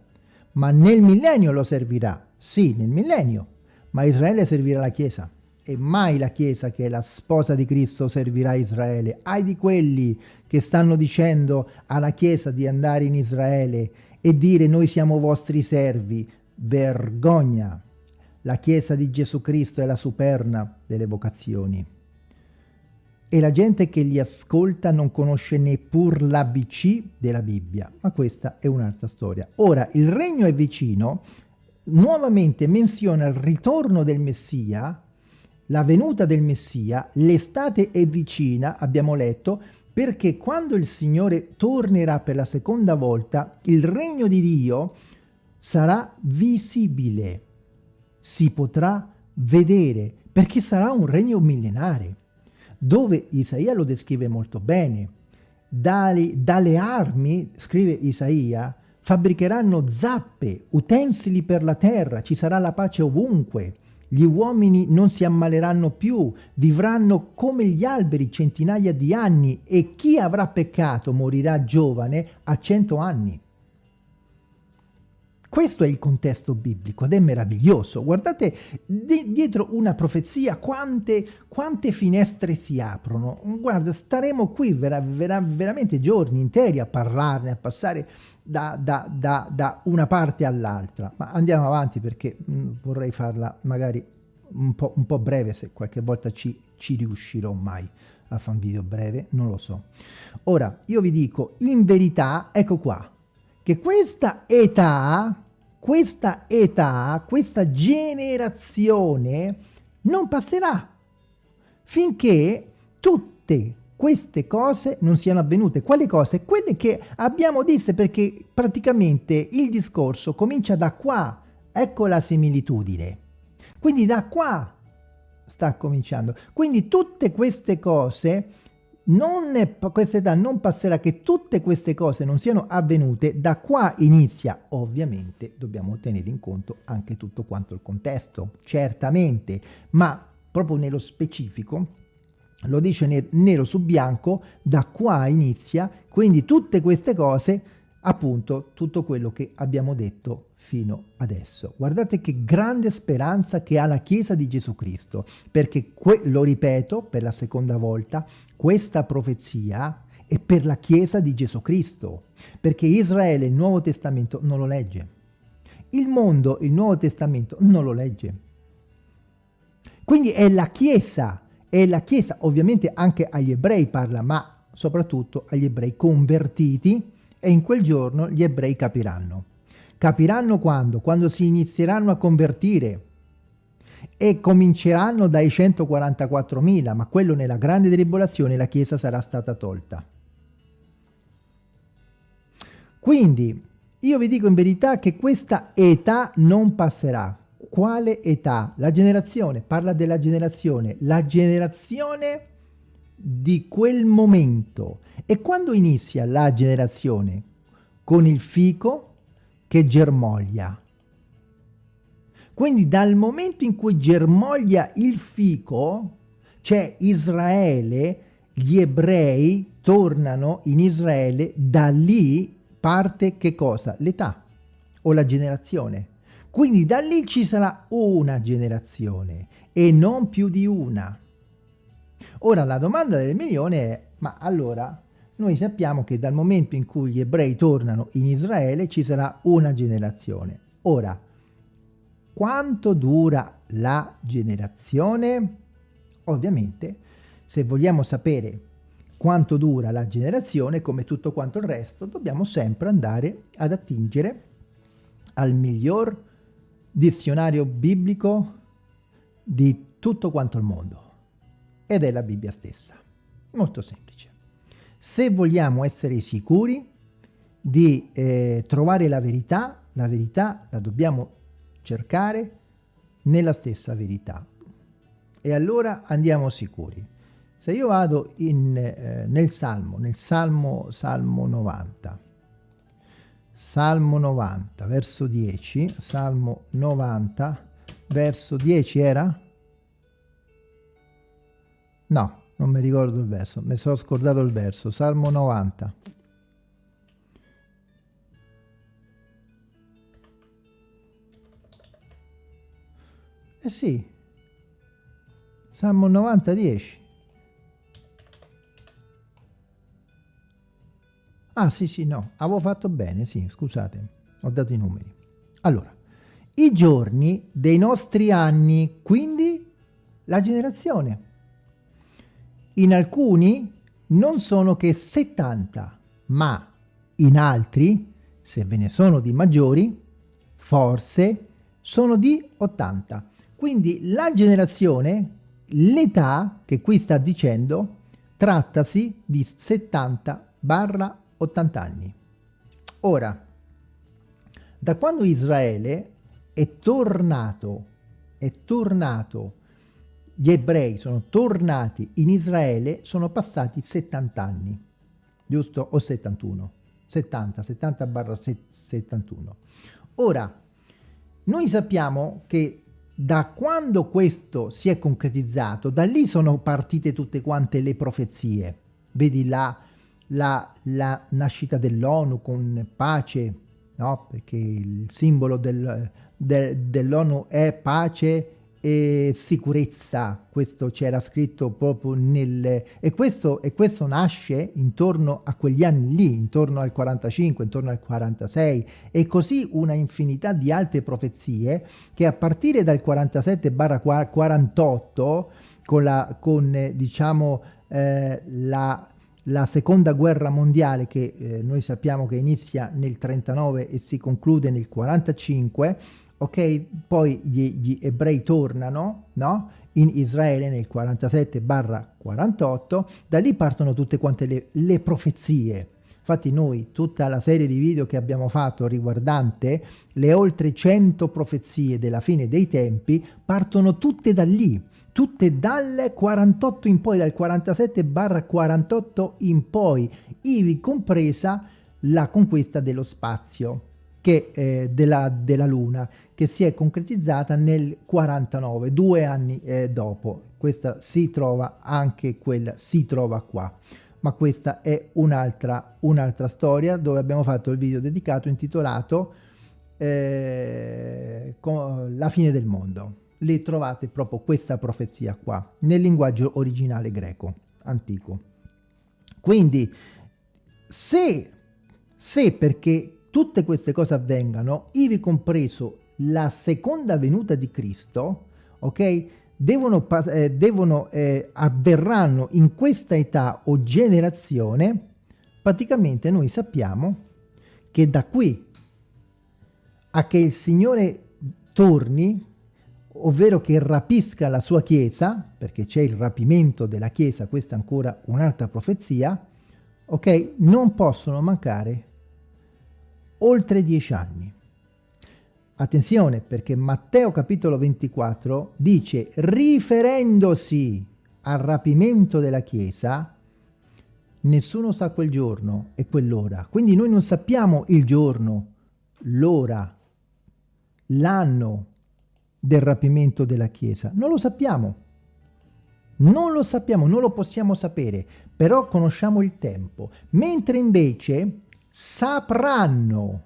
Ma nel millennio lo servirà, sì, nel millennio. Ma Israele servirà la Chiesa e mai la Chiesa che è la sposa di Cristo servirà Israele. Ai di quelli che stanno dicendo alla Chiesa di andare in Israele e dire noi siamo vostri servi. Vergogna! La Chiesa di Gesù Cristo è la superna delle vocazioni. E la gente che li ascolta non conosce neppur l'ABC della Bibbia, ma questa è un'altra storia. Ora, il regno è vicino, nuovamente menziona il ritorno del Messia, la venuta del Messia, l'estate è vicina, abbiamo letto, perché quando il Signore tornerà per la seconda volta, il regno di Dio sarà visibile, si potrà vedere, perché sarà un regno millenare, dove Isaia lo descrive molto bene. Dalle, dalle armi, scrive Isaia, fabbricheranno zappe, utensili per la terra, ci sarà la pace ovunque, gli uomini non si ammaleranno più, vivranno come gli alberi centinaia di anni e chi avrà peccato morirà giovane a cento anni. Questo è il contesto biblico ed è meraviglioso. Guardate di dietro una profezia quante, quante, finestre si aprono. Guarda, staremo qui vera, vera, veramente giorni interi a parlarne, a passare da, da, da, da una parte all'altra. Ma andiamo avanti perché mm, vorrei farla magari un po', un po', breve, se qualche volta ci, ci riuscirò mai a fare un video breve, non lo so. Ora, io vi dico, in verità, ecco qua, che questa età, questa età, questa generazione non passerà finché tutte queste cose non siano avvenute. Quali cose? Quelle che abbiamo disse perché praticamente il discorso comincia da qua. Ecco la similitudine. Quindi da qua sta cominciando. Quindi tutte queste cose, è, questa età non passerà che tutte queste cose non siano avvenute, da qua inizia, ovviamente dobbiamo tenere in conto anche tutto quanto il contesto, certamente, ma proprio nello specifico lo dice nero su bianco, da qua inizia, quindi tutte queste cose, appunto tutto quello che abbiamo detto fino adesso. Guardate che grande speranza che ha la Chiesa di Gesù Cristo, perché, lo ripeto per la seconda volta, questa profezia è per la Chiesa di Gesù Cristo, perché Israele il Nuovo Testamento non lo legge. Il mondo il Nuovo Testamento non lo legge. Quindi è la Chiesa e la Chiesa ovviamente anche agli ebrei parla, ma soprattutto agli ebrei convertiti e in quel giorno gli ebrei capiranno. Capiranno quando? Quando si inizieranno a convertire e cominceranno dai 144.000, ma quello nella grande tribolazione la Chiesa sarà stata tolta. Quindi io vi dico in verità che questa età non passerà, quale età? La generazione, parla della generazione, la generazione di quel momento. E quando inizia la generazione? Con il fico che germoglia. Quindi dal momento in cui germoglia il fico, c'è Israele, gli ebrei tornano in Israele, da lì parte che cosa? L'età o la generazione. Quindi da lì ci sarà una generazione e non più di una. Ora la domanda del milione è, ma allora noi sappiamo che dal momento in cui gli ebrei tornano in Israele ci sarà una generazione. Ora, quanto dura la generazione? Ovviamente, se vogliamo sapere quanto dura la generazione, come tutto quanto il resto, dobbiamo sempre andare ad attingere al miglior dizionario biblico di tutto quanto il mondo, ed è la Bibbia stessa. Molto semplice. Se vogliamo essere sicuri di eh, trovare la verità, la verità la dobbiamo cercare nella stessa verità. E allora andiamo sicuri. Se io vado in, eh, nel Salmo, nel Salmo, Salmo 90, Salmo 90, verso 10, Salmo 90, verso 10 era? No, non mi ricordo il verso, mi sono scordato il verso, Salmo 90. Eh sì, Salmo 90, 10. Ah sì sì no, avevo fatto bene, sì, scusate, ho dato i numeri. Allora, i giorni dei nostri anni, quindi la generazione. In alcuni non sono che 70, ma in altri, se ve ne sono di maggiori, forse sono di 80. Quindi la generazione, l'età che qui sta dicendo, trattasi di 70 barra 80 anni. Ora, da quando Israele è tornato, è tornato, gli ebrei sono tornati in Israele, sono passati 70 anni, giusto? O 71? 70, 70 barra 71. Ora, noi sappiamo che da quando questo si è concretizzato, da lì sono partite tutte quante le profezie. Vedi là la, la nascita dell'ONU con pace, no? perché il simbolo del, de, dell'ONU è pace e sicurezza, questo c'era scritto proprio nel... E questo, e questo nasce intorno a quegli anni lì, intorno al 45, intorno al 46, e così una infinità di altre profezie che a partire dal 47-48, con, la, con diciamo, eh, la la seconda guerra mondiale che eh, noi sappiamo che inizia nel 39 e si conclude nel 45 ok? Poi gli, gli ebrei tornano no? In Israele nel 47 48 da lì partono tutte quante le, le profezie. Infatti noi, tutta la serie di video che abbiamo fatto riguardante le oltre 100 profezie della fine dei tempi, partono tutte da lì tutte dal 48 in poi, dal 47 barra 48 in poi, ivi compresa la conquista dello spazio che, eh, della, della Luna, che si è concretizzata nel 49, due anni eh, dopo. Questa si trova anche quella, si trova qua. Ma questa è un'altra un storia dove abbiamo fatto il video dedicato intitolato eh, La fine del mondo le trovate proprio questa profezia qua, nel linguaggio originale greco, antico. Quindi, se, se perché tutte queste cose avvengano, ivi compreso la seconda venuta di Cristo, ok? Devono, eh, devono eh, avverranno in questa età o generazione, praticamente noi sappiamo che da qui a che il Signore torni, ovvero che rapisca la sua chiesa, perché c'è il rapimento della chiesa, questa è ancora un'altra profezia, ok? Non possono mancare oltre dieci anni. Attenzione perché Matteo capitolo 24 dice riferendosi al rapimento della chiesa nessuno sa quel giorno e quell'ora. Quindi noi non sappiamo il giorno, l'ora, l'anno, del rapimento della Chiesa? Non lo sappiamo. Non lo sappiamo, non lo possiamo sapere, però conosciamo il tempo. Mentre invece sapranno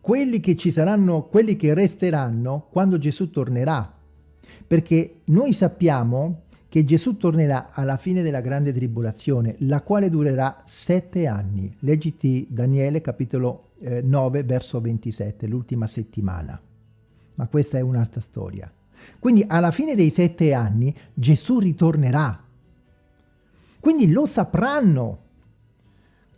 quelli che ci saranno, quelli che resteranno quando Gesù tornerà. Perché noi sappiamo che Gesù tornerà alla fine della grande tribolazione, la quale durerà sette anni. Leggiti Daniele capitolo eh, 9 verso 27, l'ultima settimana. Ma questa è un'altra storia. Quindi alla fine dei sette anni Gesù ritornerà. Quindi lo sapranno.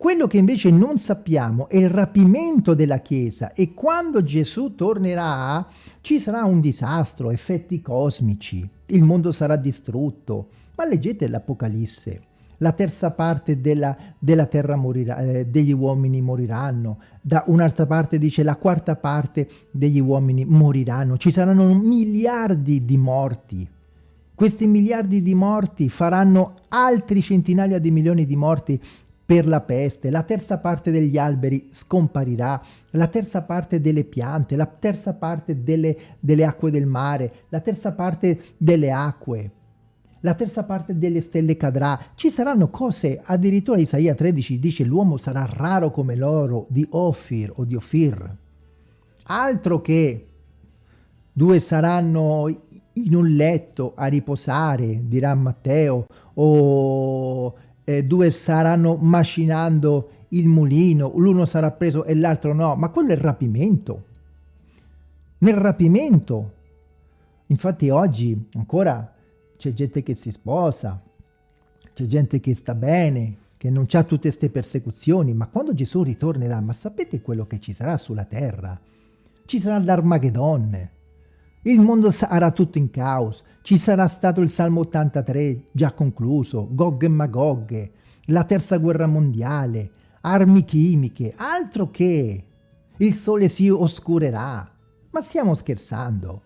Quello che invece non sappiamo è il rapimento della Chiesa e quando Gesù tornerà ci sarà un disastro, effetti cosmici, il mondo sarà distrutto. Ma leggete l'Apocalisse, la terza parte della, della terra morirà, eh, degli uomini moriranno, da un'altra parte dice la quarta parte degli uomini moriranno, ci saranno miliardi di morti. Questi miliardi di morti faranno altri centinaia di milioni di morti per la peste, la terza parte degli alberi scomparirà, la terza parte delle piante, la terza parte delle, delle acque del mare, la terza parte delle acque, la terza parte delle stelle cadrà. Ci saranno cose, addirittura Isaia 13 dice l'uomo sarà raro come l'oro di Ophir o di Ophir. Altro che due saranno in un letto a riposare, dirà Matteo, o eh, due saranno macinando il mulino, l'uno sarà preso e l'altro no, ma quello è il rapimento. Nel rapimento, infatti oggi ancora c'è gente che si sposa, c'è gente che sta bene, che non ha tutte queste persecuzioni, ma quando Gesù ritornerà, ma sapete quello che ci sarà sulla terra? Ci sarà l'Armagedonne, il mondo sarà tutto in caos, ci sarà stato il Salmo 83 già concluso, Gog e Magog, la terza guerra mondiale, armi chimiche, altro che il sole si oscurerà. Ma stiamo scherzando?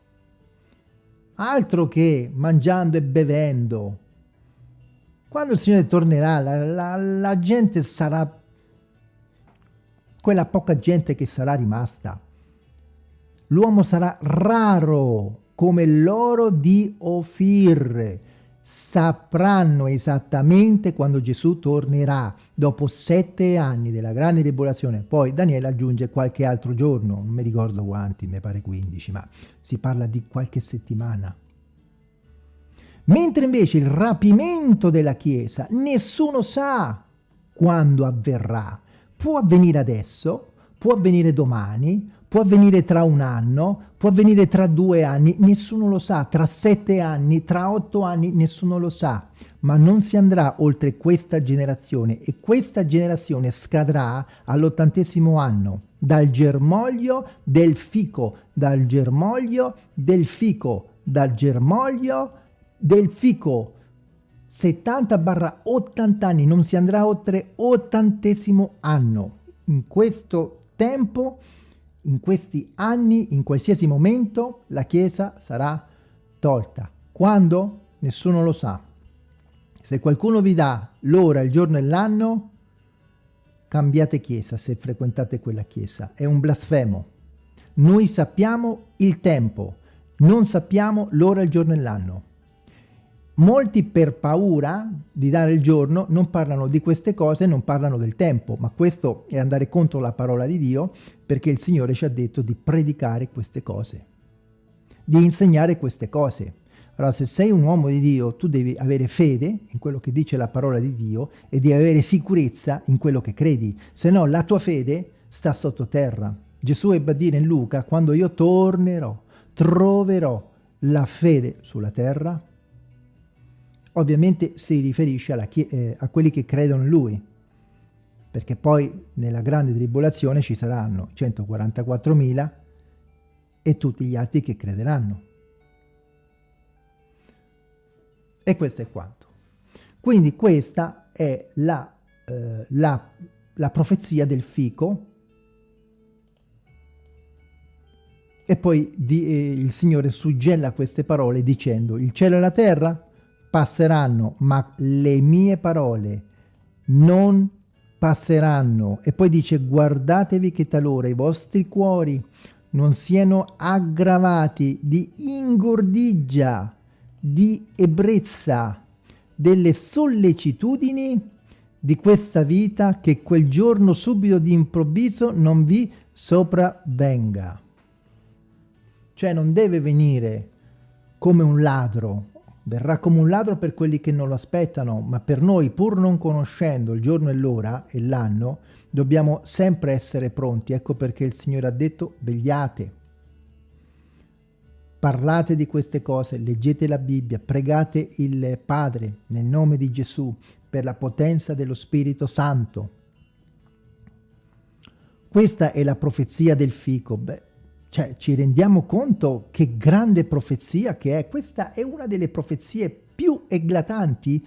Altro che mangiando e bevendo. Quando il Signore tornerà, la, la, la gente sarà quella poca gente che sarà rimasta l'uomo sarà raro come l'oro di Ofir. Sapranno esattamente quando Gesù tornerà, dopo sette anni della grande tribolazione. Poi Daniele aggiunge qualche altro giorno, non mi ricordo quanti, mi pare 15, ma si parla di qualche settimana. Mentre invece il rapimento della Chiesa, nessuno sa quando avverrà. Può avvenire adesso, può avvenire domani, può avvenire tra un anno, può avvenire tra due anni, nessuno lo sa, tra sette anni, tra otto anni, nessuno lo sa, ma non si andrà oltre questa generazione e questa generazione scadrà all'ottantesimo anno, dal germoglio del fico, dal germoglio del fico, dal germoglio del fico, 70 barra 80 anni, non si andrà oltre ottantesimo anno. In questo tempo in questi anni, in qualsiasi momento, la Chiesa sarà tolta. Quando? Nessuno lo sa. Se qualcuno vi dà l'ora, il giorno e l'anno, cambiate chiesa se frequentate quella chiesa. È un blasfemo. Noi sappiamo il tempo, non sappiamo l'ora, il giorno e l'anno. Molti per paura di dare il giorno non parlano di queste cose, non parlano del tempo, ma questo è andare contro la parola di Dio perché il Signore ci ha detto di predicare queste cose, di insegnare queste cose. Allora se sei un uomo di Dio tu devi avere fede in quello che dice la parola di Dio e di avere sicurezza in quello che credi, se no la tua fede sta sottoterra. Gesù ebbe a dire in Luca, quando io tornerò, troverò la fede sulla terra, Ovviamente si riferisce eh, a quelli che credono in lui, perché poi nella grande tribolazione ci saranno 144.000 e tutti gli altri che crederanno. E questo è quanto. Quindi questa è la, eh, la, la profezia del fico e poi di, eh, il Signore suggella queste parole dicendo il cielo e la terra passeranno, ma le mie parole non passeranno. E poi dice, guardatevi che talora i vostri cuori non siano aggravati di ingordigia, di ebbrezza, delle sollecitudini di questa vita che quel giorno subito di improvviso non vi sopravvenga. Cioè non deve venire come un ladro, verrà come un ladro per quelli che non lo aspettano, ma per noi, pur non conoscendo il giorno e l'ora e l'anno, dobbiamo sempre essere pronti. Ecco perché il Signore ha detto vegliate. Parlate di queste cose, leggete la Bibbia, pregate il Padre nel nome di Gesù per la potenza dello Spirito Santo. Questa è la profezia del fico. Beh, cioè, ci rendiamo conto che grande profezia che è. Questa è una delle profezie più eclatanti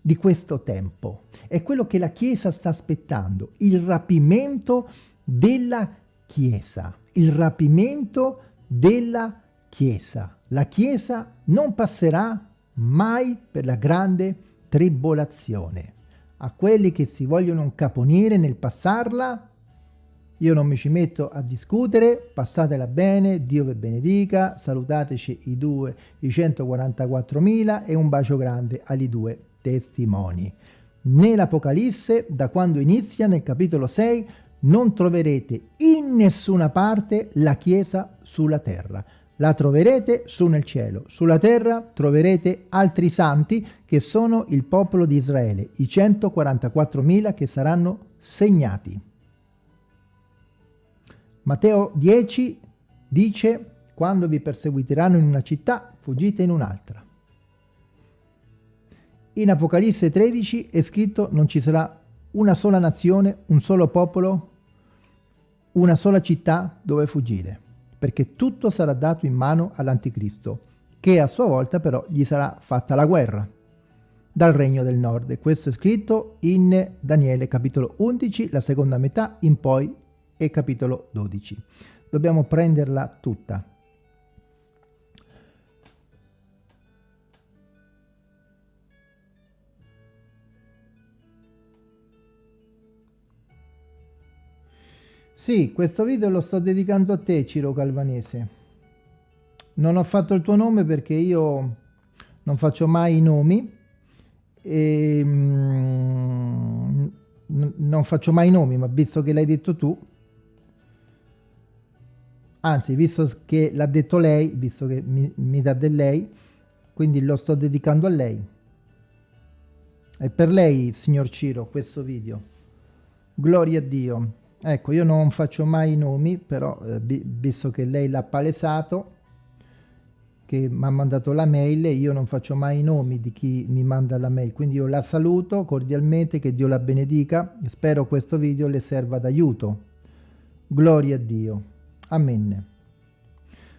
di questo tempo. È quello che la Chiesa sta aspettando, il rapimento della Chiesa, il rapimento della Chiesa. La Chiesa non passerà mai per la grande tribolazione. A quelli che si vogliono incaponire nel passarla, io non mi ci metto a discutere, passatela bene, Dio vi benedica, salutateci i due, i 144.000 e un bacio grande agli due testimoni. Nell'Apocalisse, da quando inizia, nel capitolo 6, non troverete in nessuna parte la Chiesa sulla terra. La troverete su nel cielo. Sulla terra troverete altri santi che sono il popolo di Israele, i 144.000 che saranno segnati. Matteo 10 dice, quando vi perseguiteranno in una città, fuggite in un'altra. In Apocalisse 13 è scritto non ci sarà una sola nazione, un solo popolo, una sola città dove fuggire, perché tutto sarà dato in mano all'anticristo, che a sua volta però gli sarà fatta la guerra dal regno del nord. Questo è scritto in Daniele capitolo 11, la seconda metà in poi e capitolo 12. Dobbiamo prenderla tutta. Sì, questo video lo sto dedicando a te, Ciro Calvanese. Non ho fatto il tuo nome perché io non faccio mai i nomi e mm, non faccio mai i nomi, ma visto che l'hai detto tu, anzi, visto che l'ha detto lei, visto che mi, mi dà del lei, quindi lo sto dedicando a lei. È per lei, signor Ciro, questo video. Gloria a Dio. Ecco, io non faccio mai i nomi, però eh, visto che lei l'ha palesato, che mi ha mandato la mail, io non faccio mai i nomi di chi mi manda la mail, quindi io la saluto cordialmente, che Dio la benedica, spero questo video le serva d'aiuto. Gloria a Dio. Amen.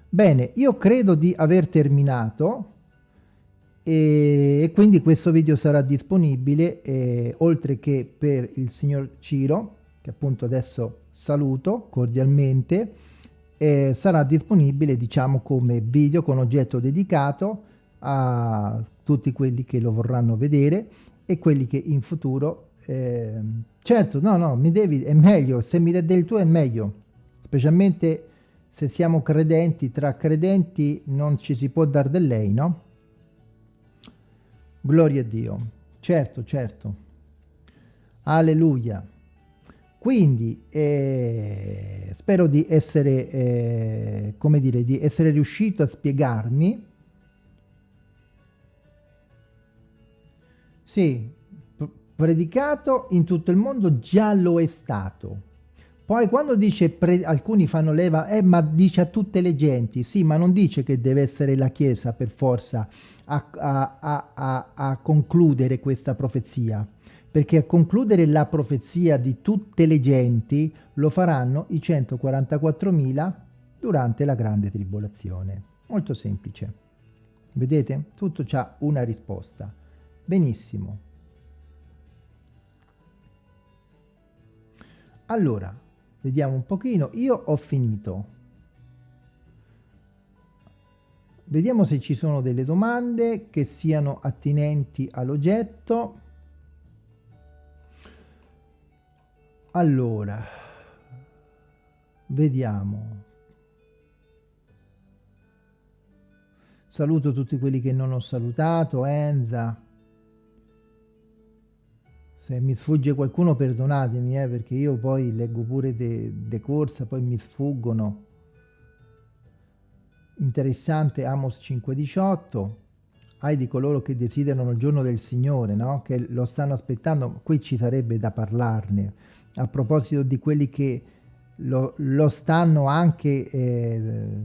Bene, io credo di aver terminato e, quindi questo video sarà disponibile eh, oltre che per il signor Ciro che appunto adesso saluto cordialmente, eh, sarà disponibile diciamo come video con oggetto dedicato a tutti quelli che lo vorranno vedere e quelli che in futuro eh, certo no no mi devi è meglio se mi dai del tuo è meglio specialmente se siamo credenti tra credenti non ci si può dar del lei no gloria a Dio certo certo alleluia quindi eh, spero di essere, eh, come dire, di essere riuscito a spiegarmi. Sì, predicato in tutto il mondo già lo è stato. Poi quando dice, alcuni fanno leva, eh ma dice a tutte le genti, sì ma non dice che deve essere la Chiesa per forza a, a, a, a concludere questa profezia perché a concludere la profezia di tutte le genti lo faranno i 144.000 durante la grande tribolazione. Molto semplice. Vedete? Tutto ha una risposta. Benissimo. Allora, Vediamo un pochino. Io ho finito. Vediamo se ci sono delle domande che siano attinenti all'oggetto. Allora, vediamo. Saluto tutti quelli che non ho salutato, Enza, se mi sfugge qualcuno perdonatemi, eh, perché io poi leggo pure de, de corsa, poi mi sfuggono. Interessante Amos 5.18 ai di coloro che desiderano il giorno del Signore, no? che lo stanno aspettando, qui ci sarebbe da parlarne, a proposito di quelli che lo, lo stanno anche eh,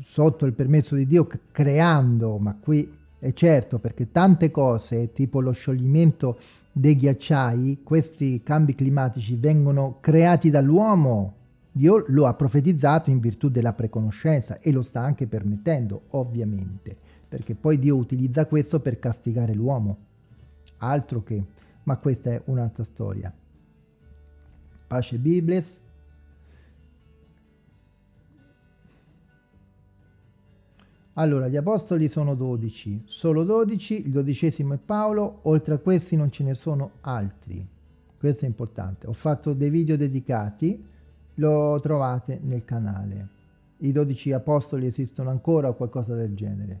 sotto il permesso di Dio creando, ma qui è certo perché tante cose, tipo lo scioglimento dei ghiacciai, questi cambi climatici vengono creati dall'uomo, Dio lo ha profetizzato in virtù della preconoscenza e lo sta anche permettendo, ovviamente, perché poi Dio utilizza questo per castigare l'uomo. Altro che, ma questa è un'altra storia. Pace Bibles. Allora, gli apostoli sono 12, solo 12, il dodicesimo è Paolo, oltre a questi non ce ne sono altri. Questo è importante. Ho fatto dei video dedicati, lo trovate nel canale. I 12 apostoli esistono ancora o qualcosa del genere.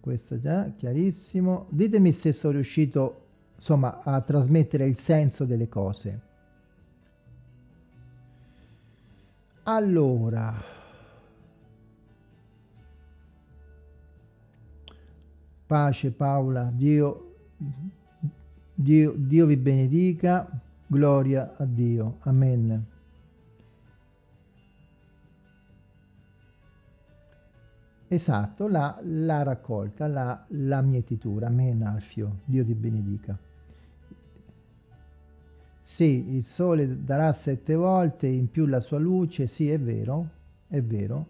Questo è già chiarissimo. Ditemi se sono riuscito insomma a trasmettere il senso delle cose. Allora, pace Paola, Dio, Dio, Dio vi benedica, gloria a Dio, amen. Esatto, la, la raccolta, la, la mietitura, amen Alfio, Dio ti benedica. Sì, il sole darà sette volte in più la sua luce, sì, è vero, è vero.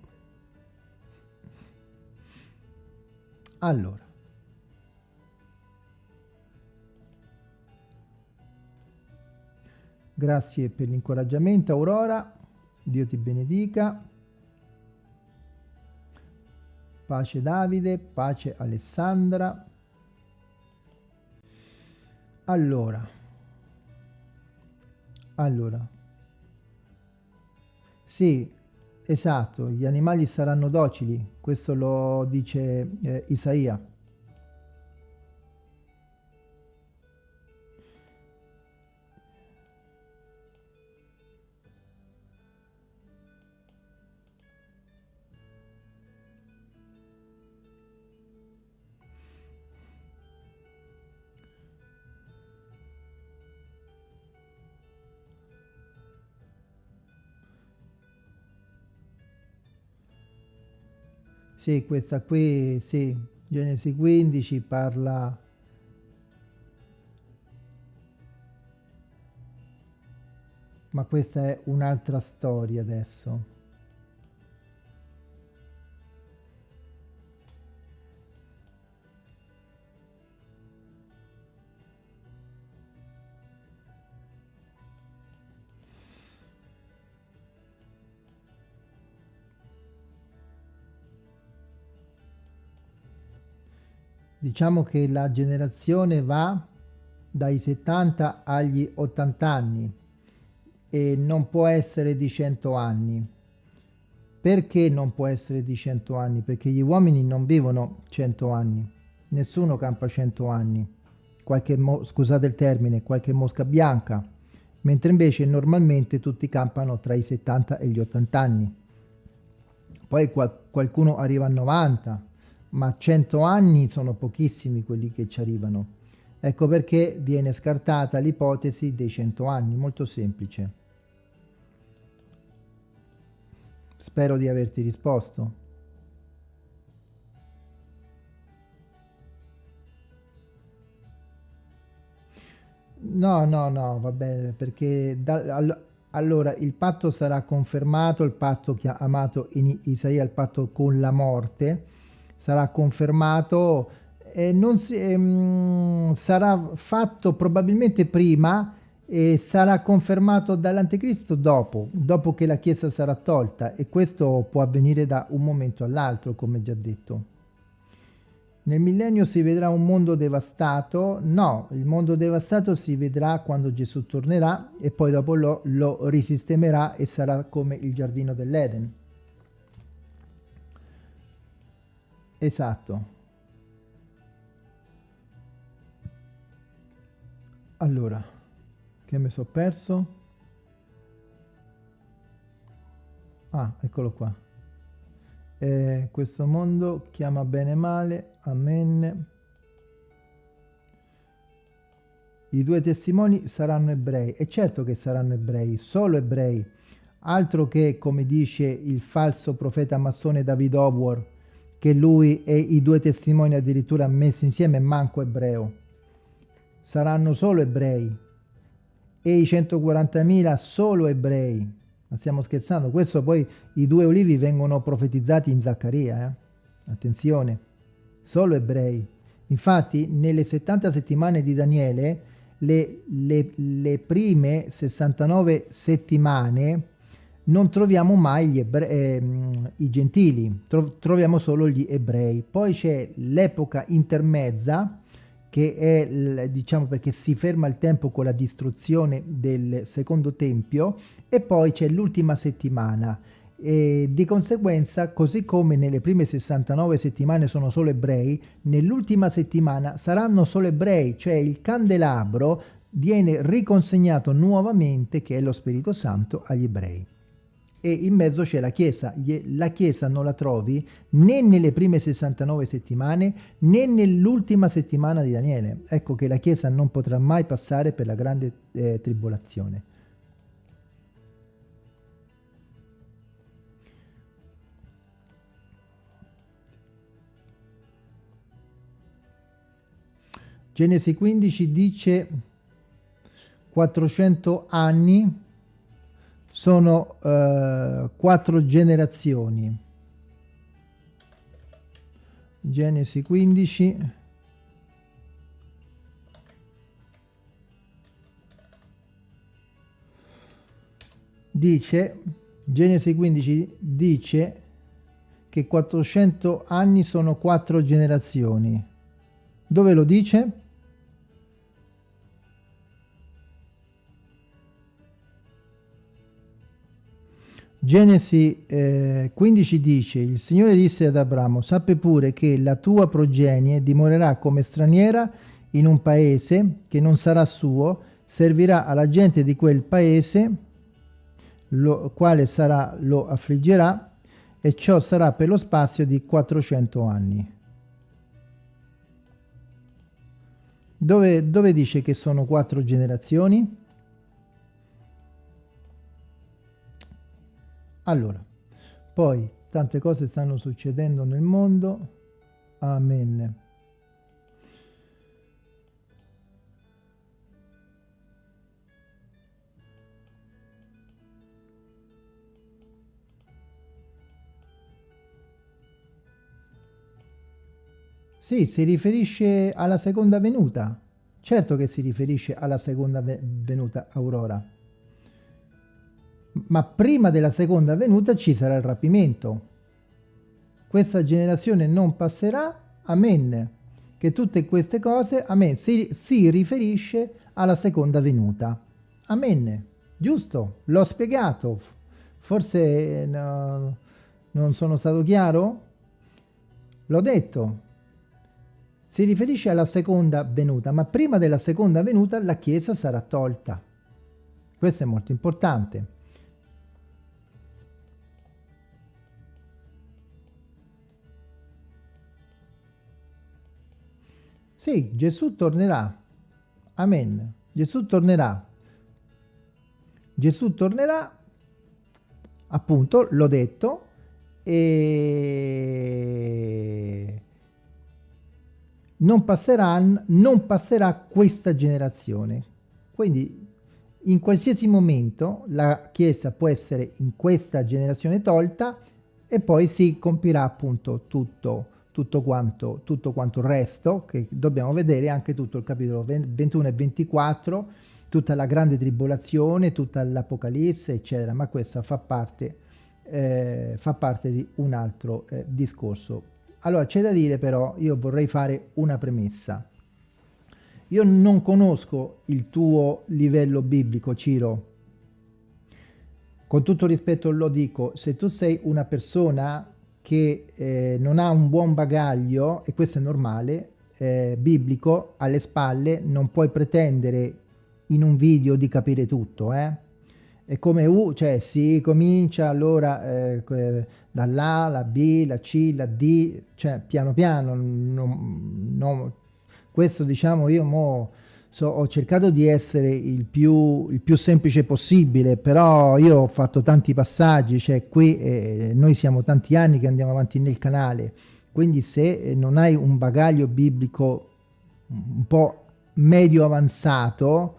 Allora. Grazie per l'incoraggiamento, Aurora. Dio ti benedica. Pace Davide, pace Alessandra. Allora. Allora, sì, esatto, gli animali saranno docili, questo lo dice eh, Isaia. Sì, questa qui, sì, Genesi 15 parla... Ma questa è un'altra storia adesso. Diciamo che la generazione va dai 70 agli 80 anni e non può essere di 100 anni. Perché non può essere di 100 anni? Perché gli uomini non vivono 100 anni, nessuno campa 100 anni, qualche scusate il termine, qualche mosca bianca, mentre invece normalmente tutti campano tra i 70 e gli 80 anni. Poi qual qualcuno arriva a 90, ma 100 anni sono pochissimi quelli che ci arrivano. Ecco perché viene scartata l'ipotesi dei 100 anni, molto semplice. Spero di averti risposto. No, no, no, va bene, perché da, all, allora il patto sarà confermato, il patto chiamato in Isaia, il patto con la morte, sarà confermato e non si, ehm, sarà fatto probabilmente prima e sarà confermato dall'anticristo dopo, dopo che la Chiesa sarà tolta e questo può avvenire da un momento all'altro, come già detto. Nel millennio si vedrà un mondo devastato? No, il mondo devastato si vedrà quando Gesù tornerà e poi dopo lo, lo risistemerà e sarà come il giardino dell'Eden. Esatto. Allora che mi sono perso? Ah eccolo qua. Eh, questo mondo chiama bene male amen. I due testimoni saranno ebrei. E certo che saranno ebrei solo ebrei. Altro che come dice il falso profeta massone David Howard che lui e i due testimoni addirittura messi insieme manco ebreo saranno solo ebrei e i 140.000 solo ebrei. Ma stiamo scherzando? Questo poi i due olivi vengono profetizzati in Zaccaria, eh? Attenzione, solo ebrei. Infatti nelle 70 settimane di Daniele, le, le, le prime 69 settimane, non troviamo mai ebrei, eh, i gentili, troviamo solo gli ebrei. Poi c'è l'epoca intermezza, che è, diciamo, perché si ferma il tempo con la distruzione del secondo tempio e poi c'è l'ultima settimana. E di conseguenza, così come nelle prime 69 settimane sono solo ebrei, nell'ultima settimana saranno solo ebrei, cioè il candelabro viene riconsegnato nuovamente, che è lo Spirito Santo, agli ebrei e in mezzo c'è la Chiesa. La Chiesa non la trovi né nelle prime 69 settimane né nell'ultima settimana di Daniele. Ecco che la Chiesa non potrà mai passare per la grande eh, tribolazione. Genesi 15 dice 400 anni sono eh, quattro generazioni. Genesi 15. Dice, Genesi 15 dice che 400 anni sono quattro generazioni. Dove lo dice? Genesi eh, 15 dice, il Signore disse ad Abramo, sappi pure che la tua progenie dimorerà come straniera in un paese che non sarà suo, servirà alla gente di quel paese, lo quale sarà, lo affliggerà, e ciò sarà per lo spazio di 400 anni. Dove, dove dice che sono quattro generazioni? Allora, poi tante cose stanno succedendo nel mondo. Amen. Sì, si riferisce alla seconda venuta. Certo che si riferisce alla seconda venuta Aurora ma prima della seconda venuta ci sarà il rapimento. Questa generazione non passerà, amen. Che tutte queste cose, amen, si, si riferisce alla seconda venuta. Amen. Giusto? L'ho spiegato. Forse no, non sono stato chiaro? L'ho detto. Si riferisce alla seconda venuta, ma prima della seconda venuta la Chiesa sarà tolta. Questo è molto importante. Sì, Gesù tornerà. Amen. Gesù tornerà. Gesù tornerà, appunto, l'ho detto, e non, passerà, non passerà questa generazione. Quindi in qualsiasi momento la Chiesa può essere in questa generazione tolta e poi si compirà appunto tutto tutto quanto, tutto quanto il resto, che dobbiamo vedere anche tutto il capitolo 21 e 24, tutta la grande tribolazione, tutta l'Apocalisse, eccetera, ma questa fa parte, eh, fa parte di un altro eh, discorso. Allora, c'è da dire però, io vorrei fare una premessa. Io non conosco il tuo livello biblico, Ciro. Con tutto rispetto lo dico, se tu sei una persona che eh, non ha un buon bagaglio, e questo è normale, eh, biblico, alle spalle, non puoi pretendere in un video di capire tutto, eh? È come U, cioè si comincia allora eh, dall'A, la B, la C, la D, cioè piano piano, non, non, questo diciamo io mo so, ho cercato di essere il più, il più, semplice possibile, però io ho fatto tanti passaggi, cioè qui eh, noi siamo tanti anni che andiamo avanti nel canale, quindi se non hai un bagaglio biblico un po' medio avanzato,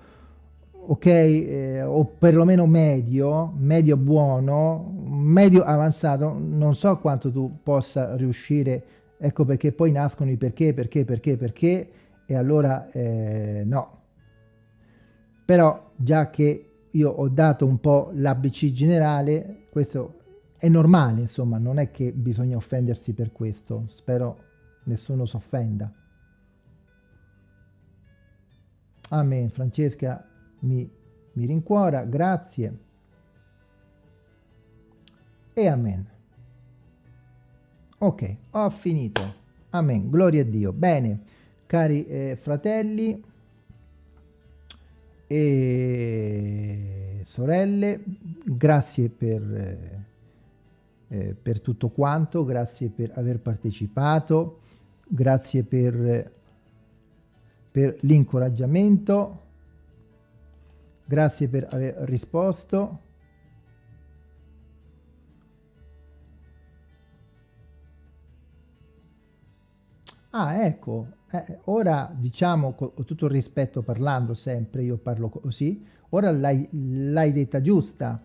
ok, eh, o perlomeno medio, medio buono, medio avanzato, non so quanto tu possa riuscire, ecco perché poi nascono i perché, perché, perché, perché, e allora eh, no. Però già che io ho dato un po' l'ABC generale, questo è normale, insomma, non è che bisogna offendersi per questo, spero nessuno si offenda. Amen, Francesca mi, mi rincuora, grazie e amen. Ok, ho finito. Amen, gloria a Dio. Bene, cari eh, fratelli e sorelle, grazie per, eh, eh per tutto quanto, grazie per aver partecipato, grazie per, per l'incoraggiamento Grazie per aver risposto. Ah, ecco, eh, ora diciamo con tutto il rispetto parlando sempre, io parlo così, ora l'hai detta giusta,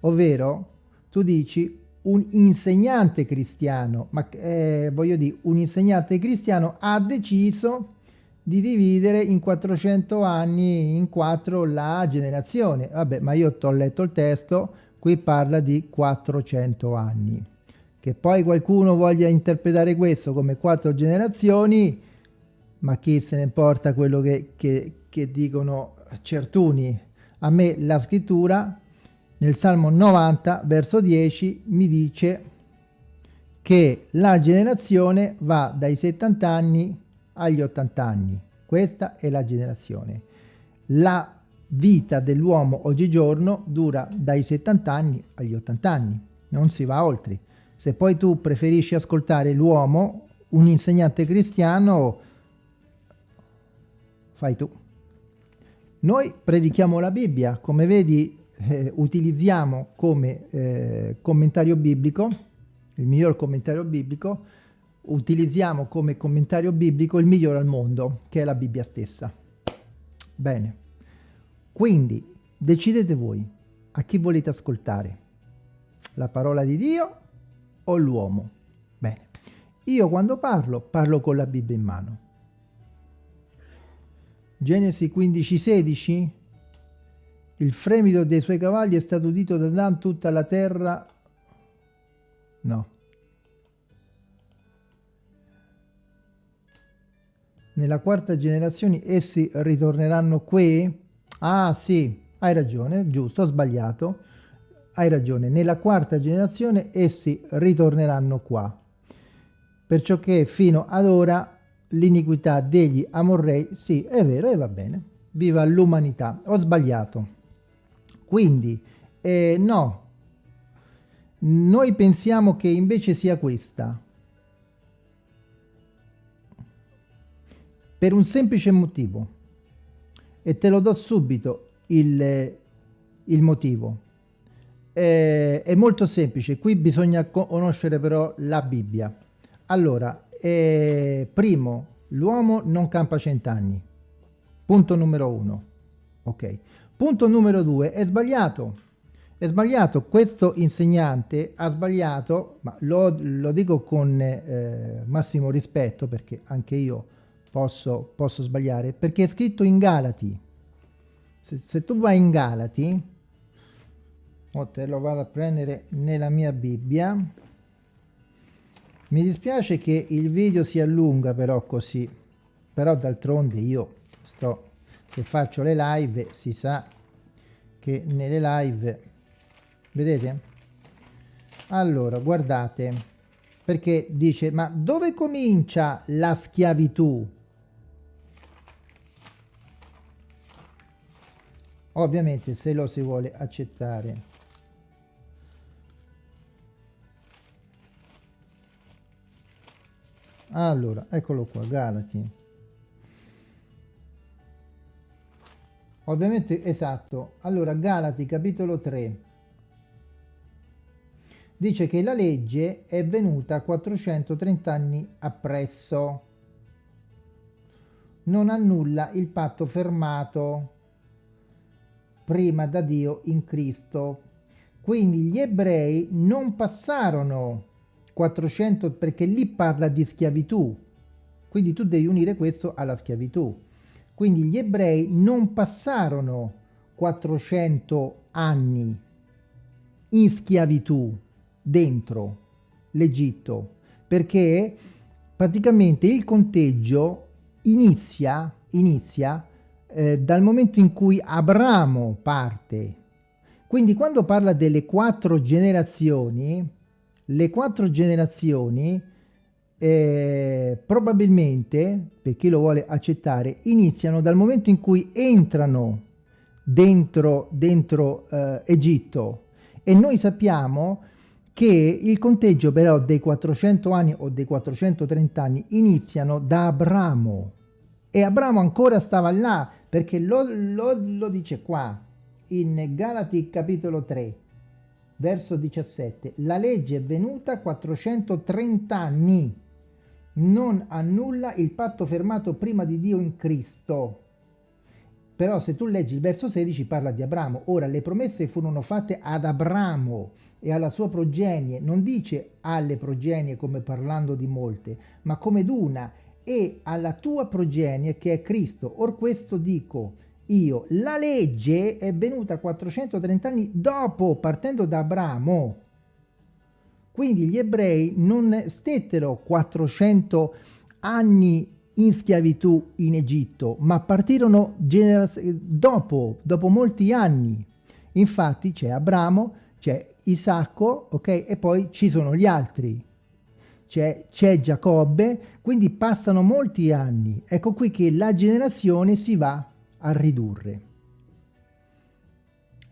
ovvero tu dici un insegnante cristiano, ma eh, voglio dire, un insegnante cristiano ha deciso di dividere in 400 anni in quattro la generazione. Vabbè, ma io ho letto il testo, qui parla di 400 anni. Che poi qualcuno voglia interpretare questo come quattro generazioni, ma chi se ne importa quello che, che, che dicono certuni. A me la scrittura nel Salmo 90, verso 10, mi dice che la generazione va dai 70 anni agli 80 anni. Questa è la generazione. La vita dell'uomo oggigiorno dura dai 70 anni agli 80 anni, non si va oltre. Se poi tu preferisci ascoltare l'uomo, un insegnante cristiano, fai tu. Noi predichiamo la Bibbia, come vedi eh, utilizziamo come eh, commentario biblico, il miglior commentario biblico, utilizziamo come commentario biblico il migliore al mondo, che è la Bibbia stessa. Bene, quindi decidete voi a chi volete ascoltare, la parola di Dio o l'uomo. Bene, io quando parlo, parlo con la Bibbia in mano. Genesi 15:16 Il fremito dei suoi cavalli è stato udito da Dan tutta la terra. No. nella quarta generazione essi ritorneranno qui? Ah sì, hai ragione, giusto, ho sbagliato. Hai ragione, nella quarta generazione essi ritorneranno qua. Perciò che fino ad ora l'iniquità degli Amorrei, sì, è vero e va bene. Viva l'umanità. Ho sbagliato. Quindi, eh, no, noi pensiamo che invece sia questa. per un semplice motivo e te lo do subito il, il motivo eh, è molto semplice qui bisogna conoscere però la Bibbia. Allora eh, primo l'uomo non campa cent'anni. Punto numero uno ok. Punto numero due è sbagliato. È sbagliato questo insegnante ha sbagliato ma lo, lo dico con eh, massimo rispetto perché anche io posso, posso sbagliare, perché è scritto in Galati. Se, se tu vai in Galati, te lo vado a prendere nella mia Bibbia, mi dispiace che il video si allunga però così, però d'altronde io sto, se faccio le live si sa che nelle live, vedete? Allora, guardate, perché dice ma dove comincia la schiavitù? Ovviamente se lo si vuole accettare. Allora, eccolo qua, Galati. Ovviamente, esatto. Allora, Galati, capitolo 3 dice che la legge è venuta 430 anni appresso. Non annulla il patto fermato prima da Dio in Cristo. Quindi gli ebrei non passarono 400 perché lì parla di schiavitù. Quindi tu devi unire questo alla schiavitù. Quindi gli ebrei non passarono 400 anni in schiavitù dentro l'Egitto, perché praticamente il conteggio inizia, inizia eh, dal momento in cui Abramo parte. Quindi quando parla delle quattro generazioni, le quattro generazioni eh, probabilmente, per chi lo vuole accettare, iniziano dal momento in cui entrano dentro, dentro eh, Egitto. E noi sappiamo che il conteggio però dei 400 anni o dei 430 anni iniziano da Abramo. E Abramo ancora stava là perché lo, lo, lo dice qua in Galati capitolo 3 verso 17 la legge è venuta 430 anni. Non annulla il patto fermato prima di Dio in Cristo. Però se tu leggi il verso 16 parla di Abramo. Ora le promesse furono fatte ad Abramo e alla sua progenie, non dice alle progenie come parlando di molte, ma come d'una, e alla tua progenie che è Cristo. Or questo dico io, la legge è venuta 430 anni dopo, partendo da Abramo. Quindi gli ebrei non stettero 400 anni in schiavitù in Egitto, ma partirono dopo, dopo molti anni. Infatti c'è Abramo, c'è Isacco, ok? E poi ci sono gli altri. C'è Giacobbe, quindi passano molti anni. Ecco qui che la generazione si va a ridurre.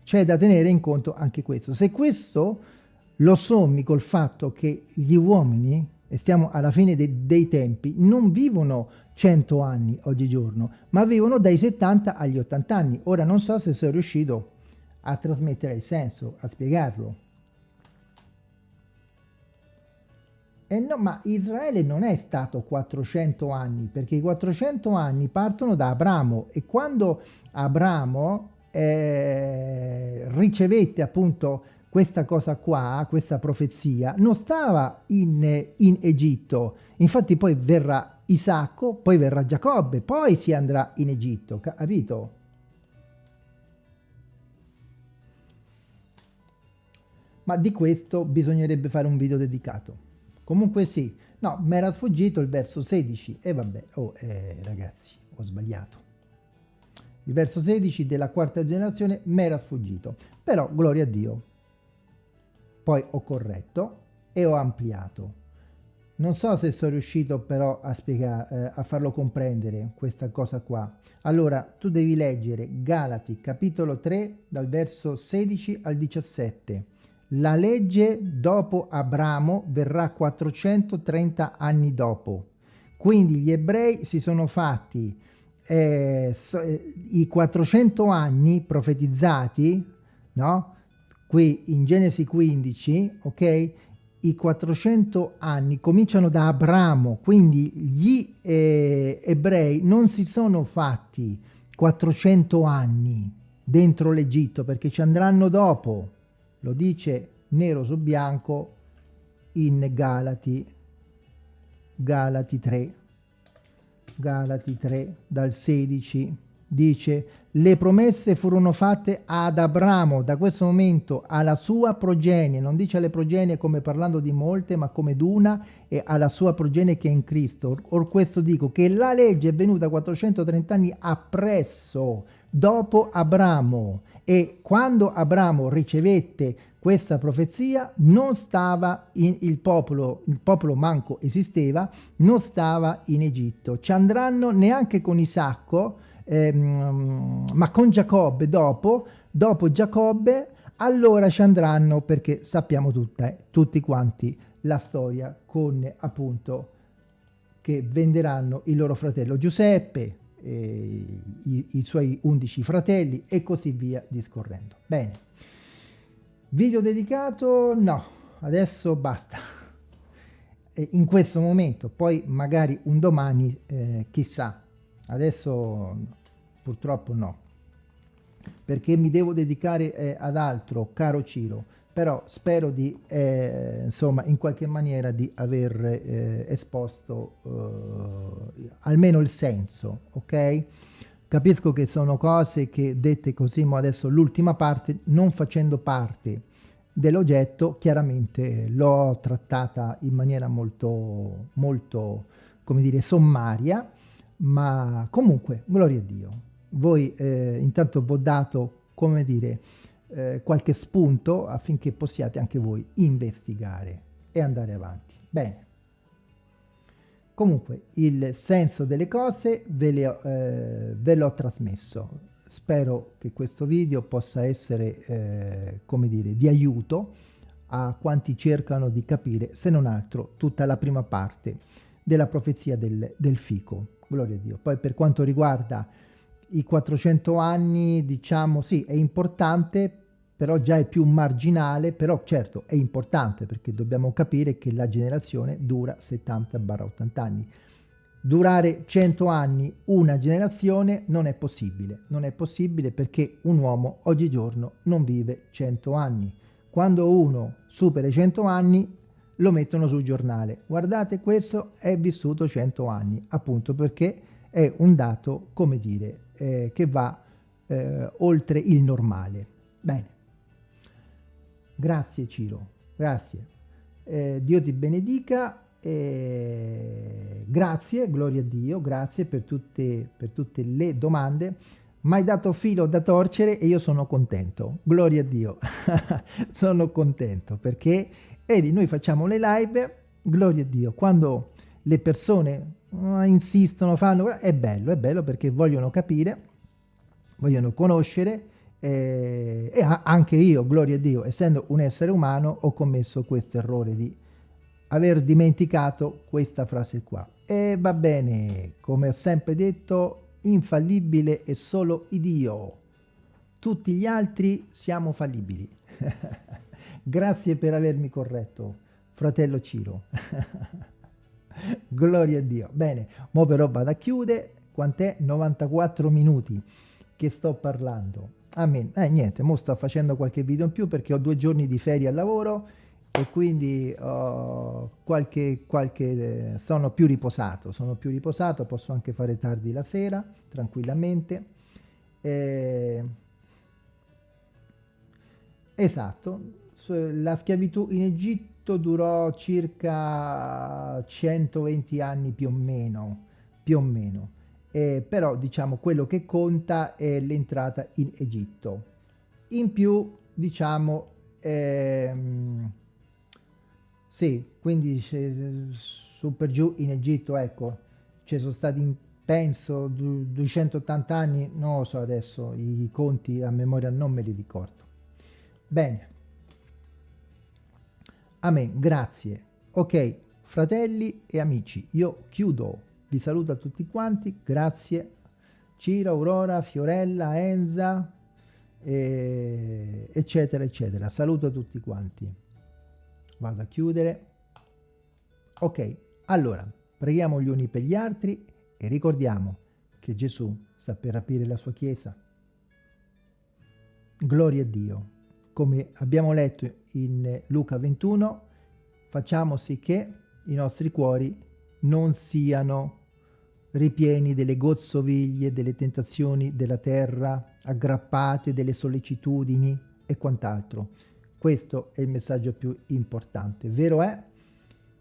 C'è da tenere in conto anche questo. Se questo lo sommi col fatto che gli uomini, e stiamo alla fine de dei tempi, non vivono 100 anni oggigiorno, ma vivono dai 70 agli 80 anni. Ora non so se sono riuscito a trasmettere il senso, a spiegarlo. Eh no, ma Israele non è stato 400 anni, perché i 400 anni partono da Abramo e quando Abramo eh, ricevette appunto questa cosa qua, questa profezia, non stava in, in Egitto, infatti poi verrà Isacco, poi verrà Giacobbe, poi si andrà in Egitto, capito? Ma di questo bisognerebbe fare un video dedicato. Comunque sì, no, mi era sfuggito il verso 16 e vabbè, oh eh, ragazzi, ho sbagliato. Il verso 16 della quarta generazione mi era sfuggito, però gloria a Dio. Poi ho corretto e ho ampliato. Non so se sono riuscito però a, spiegare, eh, a farlo comprendere questa cosa qua. Allora, tu devi leggere Galati capitolo 3 dal verso 16 al 17 la legge dopo Abramo verrà 430 anni dopo. Quindi gli ebrei si sono fatti eh, so, eh, i 400 anni profetizzati, no? Qui in Genesi 15, ok? I 400 anni cominciano da Abramo, quindi gli eh, ebrei non si sono fatti 400 anni dentro l'Egitto perché ci andranno dopo lo dice nero su bianco in Galati, Galati 3, Galati 3 dal 16 dice le promesse furono fatte ad Abramo. Da questo momento alla sua progenie. Non dice alle progenie come parlando di molte ma come d'una e alla sua progenie che è in Cristo. Or questo dico che la legge è venuta 430 anni appresso dopo Abramo e quando Abramo ricevette questa profezia non stava in il popolo, il popolo manco esisteva, non stava in Egitto. Ci andranno neanche con Isacco, ehm, ma con Giacobbe dopo, dopo Giacobbe, allora ci andranno perché sappiamo tutta, eh, tutti quanti la storia con appunto che venderanno il loro fratello Giuseppe, i, i suoi undici fratelli e così via discorrendo. Bene. Video dedicato? No, adesso basta. In questo momento, poi magari un domani, eh, chissà. Adesso purtroppo no. Perché mi devo dedicare eh, ad altro, caro Ciro. Però spero di, eh, insomma, in qualche maniera di aver eh, esposto eh, almeno il senso, ok? Capisco che sono cose che dette così, ma adesso l'ultima parte, non facendo parte dell'oggetto, chiaramente l'ho trattata in maniera molto, molto, come dire, sommaria, ma comunque, gloria a Dio. Voi eh, intanto vi ho dato, come dire, eh, qualche spunto affinché possiate anche voi investigare e andare avanti. Bene. Comunque il senso delle cose ve, eh, l'ho trasmesso. Spero che questo video possa essere, eh, come dire, di aiuto a quanti cercano di capire, se non altro, tutta la prima parte della profezia del, del fico. Gloria a Dio. Poi per quanto riguarda i 400 anni, diciamo, sì, è importante, però già è più marginale, però certo è importante perché dobbiamo capire che la generazione dura 70-80 anni. Durare 100 anni una generazione non è possibile, non è possibile perché un uomo oggigiorno non vive 100 anni. Quando uno supera i 100 anni lo mettono sul giornale. Guardate, questo è vissuto 100 anni, appunto perché è un dato, come dire, eh, che va eh, oltre il normale. Bene. Grazie Ciro, grazie. Eh, Dio ti benedica. Grazie, gloria a Dio, grazie per tutte, per tutte le domande. Mi hai dato filo da torcere e io sono contento. Gloria a Dio. sono contento perché, vedi, noi facciamo le live, gloria a Dio, quando le persone insistono, fanno, è bello, è bello perché vogliono capire, vogliono conoscere, eh, e anche io, gloria a Dio, essendo un essere umano, ho commesso questo errore di aver dimenticato questa frase qua. E va bene, come ho sempre detto, infallibile è solo Dio. Tutti gli altri siamo fallibili. Grazie per avermi corretto, fratello Ciro. Gloria a Dio. Bene, mo però vado a chiudere. Quant'è? 94 minuti che sto parlando. Amen. Eh, niente, mo sto facendo qualche video in più perché ho due giorni di ferie al lavoro e quindi ho qualche, qualche, eh, sono più riposato, sono più riposato, posso anche fare tardi la sera, tranquillamente. Eh, esatto, la schiavitù in Egitto durò circa 120 anni più o meno, più o meno eh, però diciamo quello che conta è l'entrata in Egitto. In più diciamo ehm, sì, quindi su per giù in Egitto ecco ci sono stati penso 280 anni, non lo so adesso, i conti a memoria non me li ricordo. Bene. Amen, grazie. Ok, fratelli e amici, io chiudo vi saluto a tutti quanti, grazie. Ciro, Aurora, Fiorella, Enza, e eccetera, eccetera. Saluto a tutti quanti. Vado a chiudere. Ok, allora, preghiamo gli uni per gli altri e ricordiamo che Gesù sta per aprire la sua Chiesa. Gloria a Dio. Come abbiamo letto in Luca 21, facciamo sì che i nostri cuori non siano ripieni delle gozzoviglie, delle tentazioni della terra, aggrappate delle sollecitudini e quant'altro. Questo è il messaggio più importante. Vero è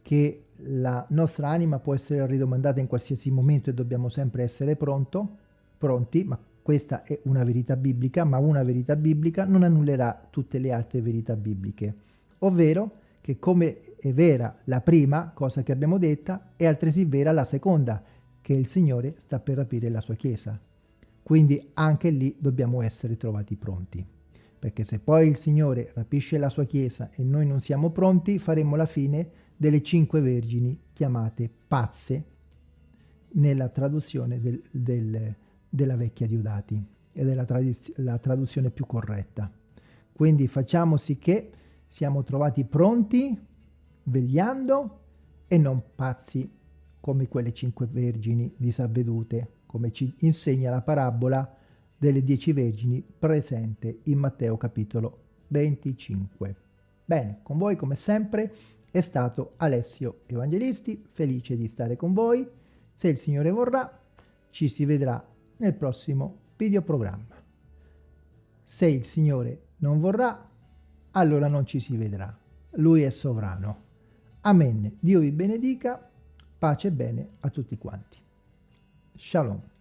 che la nostra anima può essere ridomandata in qualsiasi momento e dobbiamo sempre essere pronto, pronti, ma questa è una verità biblica, ma una verità biblica non annullerà tutte le altre verità bibliche, ovvero che come è vera la prima cosa che abbiamo detta, è altresì vera la seconda, che il Signore sta per rapire la sua Chiesa. Quindi anche lì dobbiamo essere trovati pronti. Perché se poi il Signore rapisce la sua Chiesa e noi non siamo pronti, faremo la fine delle cinque vergini chiamate pazze nella traduzione del, del, della vecchia Diodati ed è la, la traduzione più corretta. Quindi facciamo sì che siamo trovati pronti, vegliando e non pazzi come quelle cinque vergini disavvedute, come ci insegna la parabola delle dieci vergini presente in Matteo capitolo 25. Bene, con voi come sempre è stato Alessio Evangelisti, felice di stare con voi. Se il Signore vorrà, ci si vedrà nel prossimo videoprogramma. Se il Signore non vorrà, allora non ci si vedrà. Lui è sovrano. Amen. Dio vi benedica pace e bene a tutti quanti. Shalom.